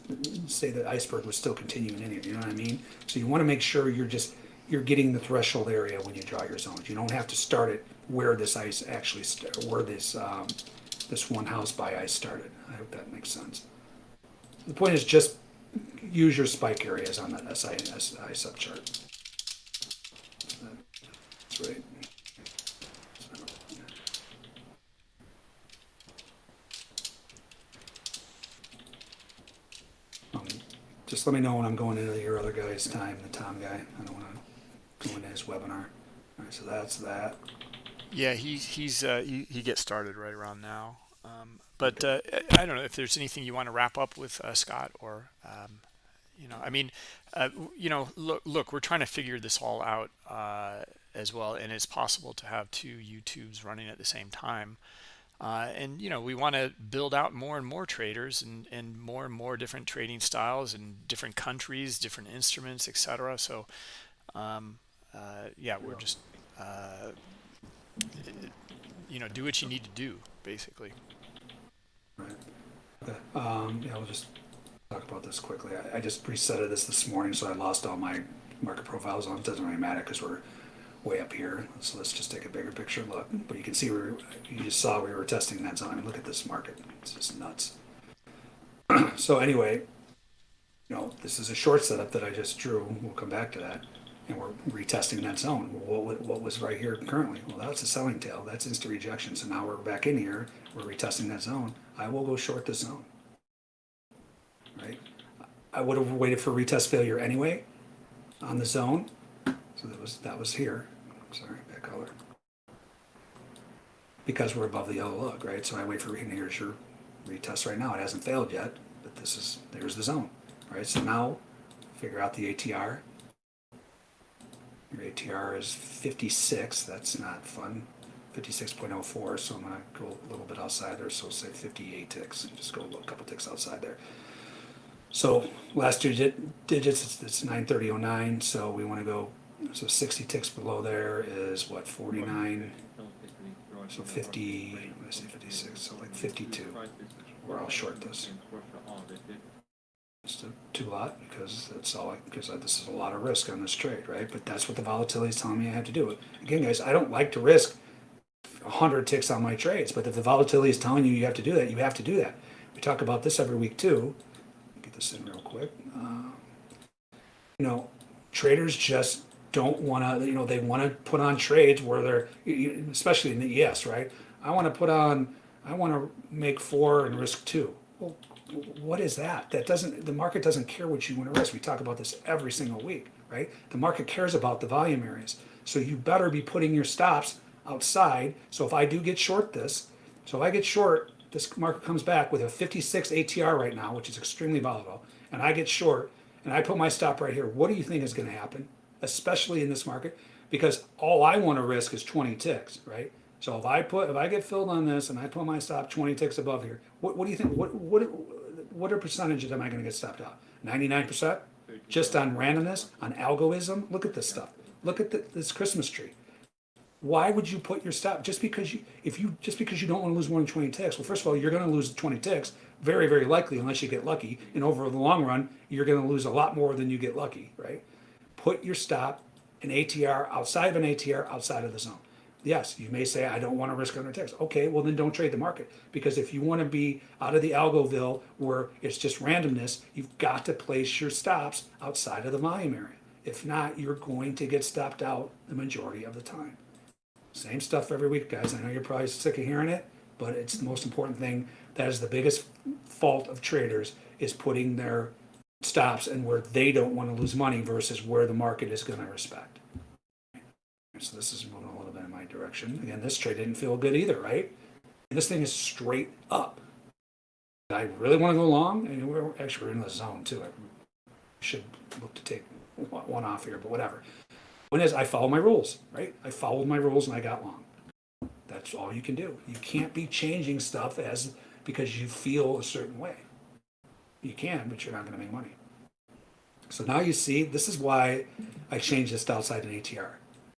Speaker 2: say the iceberg was still continuing in here. You know what I mean? So you want to make sure you're just you're getting the threshold area when you draw your zones. You don't have to start it where this ice actually where this um, this one house by ice started. I hope that makes sense. The point is just use your spike areas on that SI, SI subchart. That's right. Um, Just let me know when I'm going into your other guy's time, the Tom guy. I don't want to go into his webinar. All right, so that's that.
Speaker 1: Yeah, he's he's uh, he, he gets started right around now. Um, but uh, I don't know if there's anything you want to wrap up with uh, Scott or um, you know, I mean, uh, you know, look, look, we're trying to figure this all out uh, as well, and it's possible to have two YouTubes running at the same time. Uh, and you know, we want to build out more and more traders and and more and more different trading styles and different countries, different instruments, etc. So, um, uh, yeah, we're just you know, do what you need to do, basically.
Speaker 2: Right. Okay. Um, yeah, we'll just talk about this quickly. I, I just resetted this this morning, so I lost all my market profiles on. It doesn't really matter because we're way up here. So let's just take a bigger picture look. But you can see we were, you just saw we were testing that zone. I mean, look at this market. It's just nuts. so anyway, you know, this is a short setup that I just drew. We'll come back to that. And we're retesting that zone. What, what was right here currently? Well, that's a selling tail. That's instant rejection. So now we're back in here. We're retesting that zone. I will go short the zone. Right? I would have waited for retest failure anyway on the zone. So that was that was here. Sorry, back color. Because we're above the yellow lug, right? So I wait for and here's your retest right now. It hasn't failed yet, but this is there's the zone. Right? So now figure out the ATR. Your ATR is 56. That's not fun. 56.04. So I'm gonna go a little bit outside there. So say 58 ticks. Just go a couple ticks outside there. So last digit digits it's, it's 930.09. So we want to go. So 60 ticks below there is what 49. So 50. What did I say 56? So like 52. Or I'll short this. It's a two lot because that's all I, because this is a lot of risk on this trade, right? But that's what the volatility is telling me I have to do. Again, guys, I don't like to risk 100 ticks on my trades. But if the volatility is telling you you have to do that, you have to do that. We talk about this every week too. Get this in real quick. Uh, you know, traders just don't want to, you know, they want to put on trades where they're, especially in the ES, right? I want to put on, I want to make four and risk two. Well, what is that? That doesn't, the market doesn't care what you want to risk. We talk about this every single week, right? The market cares about the volume areas. So you better be putting your stops outside. So if I do get short this, so if I get short, this market comes back with a 56 ATR right now, which is extremely volatile, and I get short and I put my stop right here. What do you think is going to happen, especially in this market? Because all I want to risk is 20 ticks, right? So if I put if I get filled on this and I put my stop 20 ticks above here, what, what do you think? What what what are percentages am I going to get stopped out? 99%? Just on randomness, on algorithm? Look at this stuff. Look at the, this Christmas tree why would you put your stop just because you if you just because you don't want to lose more than 20 ticks well first of all you're going to lose 20 ticks very very likely unless you get lucky and over the long run you're going to lose a lot more than you get lucky right? Put your stop an atr outside of an atr outside of the zone. Yes you may say i don't want to risk 100 ticks. Okay well then don't trade the market because if you want to be out of the algoville where it's just randomness you've got to place your stops outside of the volume area. If not you're going to get stopped out the majority of the time same stuff every week, guys. I know you're probably sick of hearing it, but it's the most important thing. That is the biggest fault of traders is putting their stops and where they don't want to lose money versus where the market is going to respect. So this is moving a little bit in my direction. Again, this trade didn't feel good either, right? And this thing is straight up. I really want to go long, and we're actually we're in the zone too. I should look to take one off here, but whatever. One is I follow my rules, right? I followed my rules and I got long. That's all you can do. You can't be changing stuff as because you feel a certain way. You can, but you're not going to make money. So now you see, this is why I changed this to outside an ATR.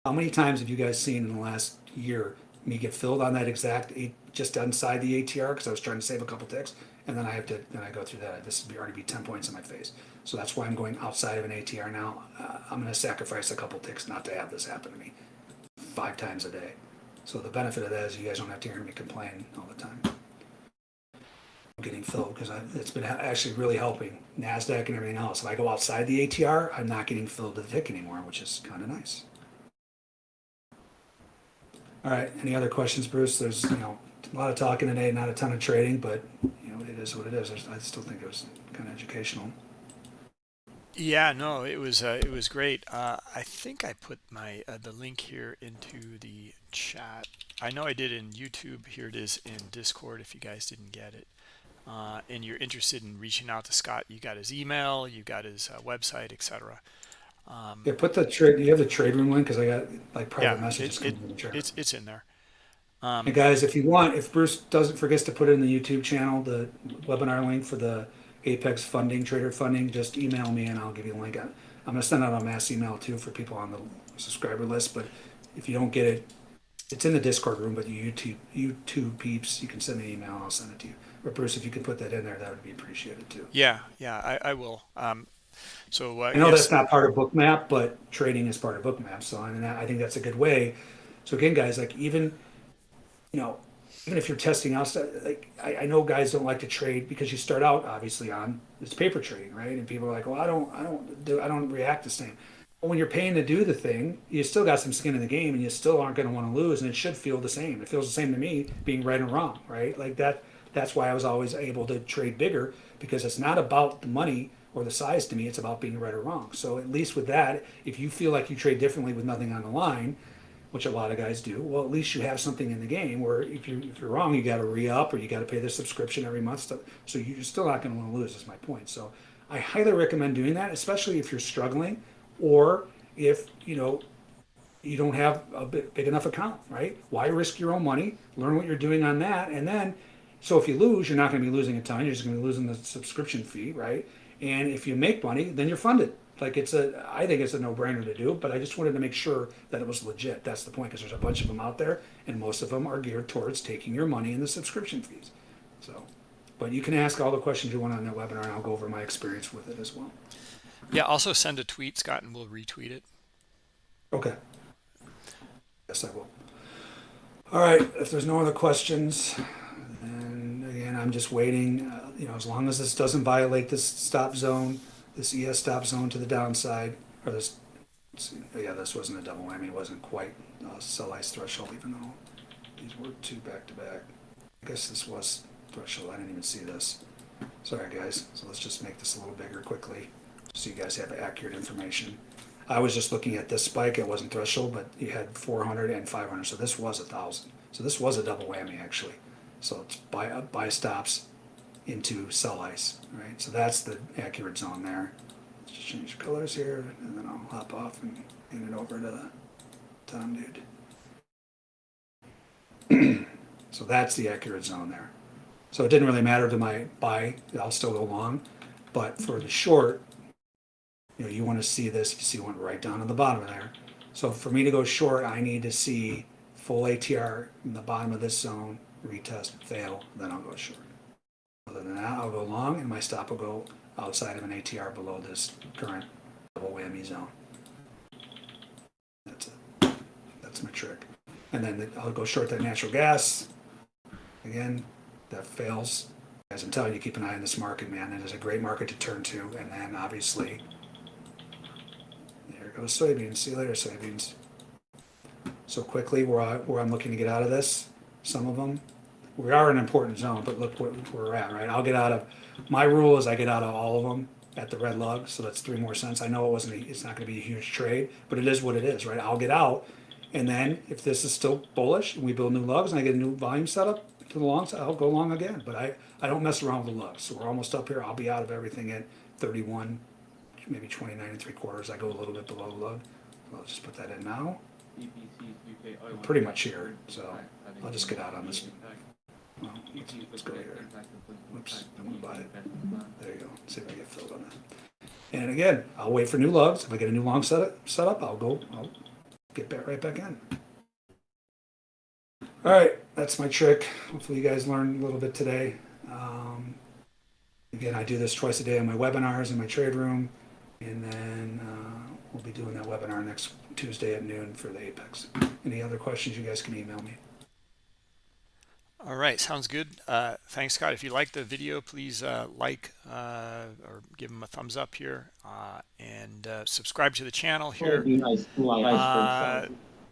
Speaker 2: How many times have you guys seen in the last year me get filled on that exact eight, just inside the ATR because I was trying to save a couple ticks, and then I have to then I go through that. This would be already be ten points in my face. So that's why I'm going outside of an ATR now. Uh, I'm going to sacrifice a couple ticks not to have this happen to me five times a day. So the benefit of that is you guys don't have to hear me complain all the time. I'm getting filled because it's been actually really helping Nasdaq and everything else. If I go outside the ATR, I'm not getting filled to the tick anymore, which is kind of nice. All right. Any other questions, Bruce? There's you know a lot of talking today, not a ton of trading, but you know it is what it is. I still think it was kind of educational.
Speaker 1: Yeah, no, it was uh, it was great. Uh, I think I put my uh, the link here into the chat. I know I did in YouTube. Here it is in Discord. If you guys didn't get it, uh, and you're interested in reaching out to Scott, you got his email, you got his uh, website, etc. Um,
Speaker 2: Yeah, put the trade. You have the trade room link because I got like private
Speaker 1: yeah,
Speaker 2: messages
Speaker 1: it,
Speaker 2: coming
Speaker 1: it,
Speaker 2: from the chat.
Speaker 1: it's it's in there.
Speaker 2: And guys, if you want, if Bruce doesn't forgets to put it in the YouTube channel, the webinar link for the Apex funding, trader funding, just email me and I'll give you a link. I'm gonna send out a mass email too for people on the subscriber list, but if you don't get it, it's in the Discord room, but you YouTube, YouTube peeps, you can send me an email and I'll send it to you. But Bruce, if you could put that in there, that would be appreciated too.
Speaker 1: Yeah, yeah, I, I will. Um, so uh,
Speaker 2: I know
Speaker 1: yes,
Speaker 2: that's not part of Bookmap, but trading is part of Bookmap. So I mean, I think that's a good way. So again, guys, like even, you know, even if you're testing out stuff, like I, I know guys don't like to trade because you start out obviously on it's paper trading, right? And people are like, well, I don't, I don't do, I don't react the same. But when you're paying to do the thing, you still got some skin in the game, and you still aren't going to want to lose, and it should feel the same. It feels the same to me, being right and wrong, right? Like that. That's why I was always able to trade bigger because it's not about the money or the size to me. It's about being right or wrong. So at least with that, if you feel like you trade differently with nothing on the line, which a lot of guys do, well, at least you have something in the game where if, you're, if you're wrong, you got to re up or you got to pay the subscription every month. So, so you're still not going to want to lose, is my point. So I highly recommend doing that, especially if you're struggling or if, you know, you don't have a big, big enough account, right? Why risk your own money? Learn what you're doing on that. And then, so if you lose, you're not going to be losing a ton. You're just going to be losing the subscription fee, right? And if you make money, then you're funded. Like it's a, I think it's a no-brainer to do, but I just wanted to make sure that it was legit. That's the point, because there's a bunch of them out there, and most of them are geared towards taking your money in the subscription fees. So, but you can ask all the questions you want on that webinar, and I'll go over my experience with it as well.
Speaker 1: yeah. Also send a tweet, Scott, and we'll retweet it.
Speaker 2: Okay. Yes, I will. All right, if there's no other questions, then again, I'm just waiting, uh, you know, as long as this doesn't violate this stop zone, this ES stop zone to the downside, or this, yeah, this wasn't a double whammy, it wasn't quite uh, sell ice threshold, even though these were two back to back. I guess this was threshold, I didn't even see this. Sorry, guys, so let's just make this a little bigger quickly, so you guys have accurate information. I was just looking at this spike, it wasn't threshold, but you had 400 and 500, so this was a thousand. So this was a double whammy, actually. So it's buy, buy stops into sell ice, right? So that's the accurate zone there. Let's just change colors here, and then I'll hop off and hand it over to Tom, dude. so that's the accurate zone there. So it didn't really matter to my buy, I'll still go long, but for the short, you know, you want to see this, you see went right down to the bottom there. So for me to go short, I need to see full ATR in the bottom of this zone, retest, fail, then I'll go short. Other than that, I'll go long and my stop will go outside of an ATR below this current double whammy zone. That's it. That's my trick. And then I'll go short that natural gas. Again, that fails. As I'm telling you, keep an eye on this market, man. It is a great market to turn to. And then obviously, there goes soybeans. See you later, soybeans. So quickly, where, I, where I'm looking to get out of this, some of them, we are an important zone, but look where, we're at, right? I'll get out of, my rule is I get out of all of them at the red lug, so that's three more cents. I know it wasn't, a, it's not gonna be a huge trade, but it is what it is, right? I'll get out, and then if this is still bullish, and we build new lugs, and I get a new volume setup to the long side, I'll go long again, but I, I don't mess around with the lugs. So we're almost up here, I'll be out of everything at thirty-one, maybe twenty-nine and three quarters, I go a little bit below the lug. I'll just put that in now.
Speaker 4: O1
Speaker 2: pretty much here, so I'll just get out on this. Let's, go here.
Speaker 4: impact
Speaker 2: I wanna buy it. There you go. See if I get filled on that. And again, I'll wait for new lugs. If I get a new long set up I'll go, I'll get back right back in. All right, that's my trick. Hopefully you guys learned a little bit today. Um, again, I do this twice a day on my webinars in my trade room. And then uh, we'll be doing that webinar next Tuesday at noon for the Apex. Any other questions, you guys can email me.
Speaker 1: All right, sounds good. Uh, thanks, Scott. If you like the video, please uh, like uh, or give them a thumbs up here uh, and uh, subscribe to the channel here.
Speaker 3: Soybean ice, blue iceberg
Speaker 1: Uh,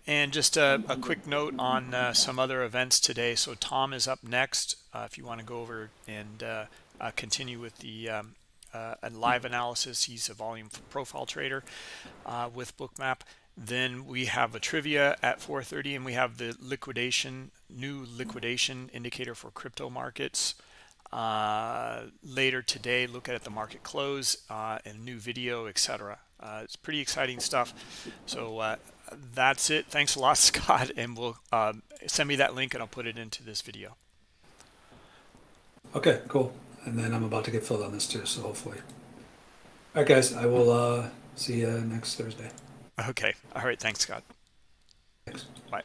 Speaker 1: and just a, a quick note on uh, some other events today. So Tom is up next. Uh, if you want to go over and uh, uh, continue with the um, uh, a live analysis, he's a volume profile trader uh, with Bookmap. Then we have a trivia at 4:30, and we have the liquidation new liquidation indicator for crypto markets uh, later today. Look at the market close uh, and new video, etc. Uh, it's pretty exciting stuff. So uh, that's it. Thanks a lot, Scott, and we'll um, send me that link and I'll put it into this video.
Speaker 2: Okay, cool. And then I'm about to get filled on this too, so hopefully. All right, guys, I will uh, see you next Thursday.
Speaker 1: Okay. All right. Thanks, Scott. Thanks. Bye.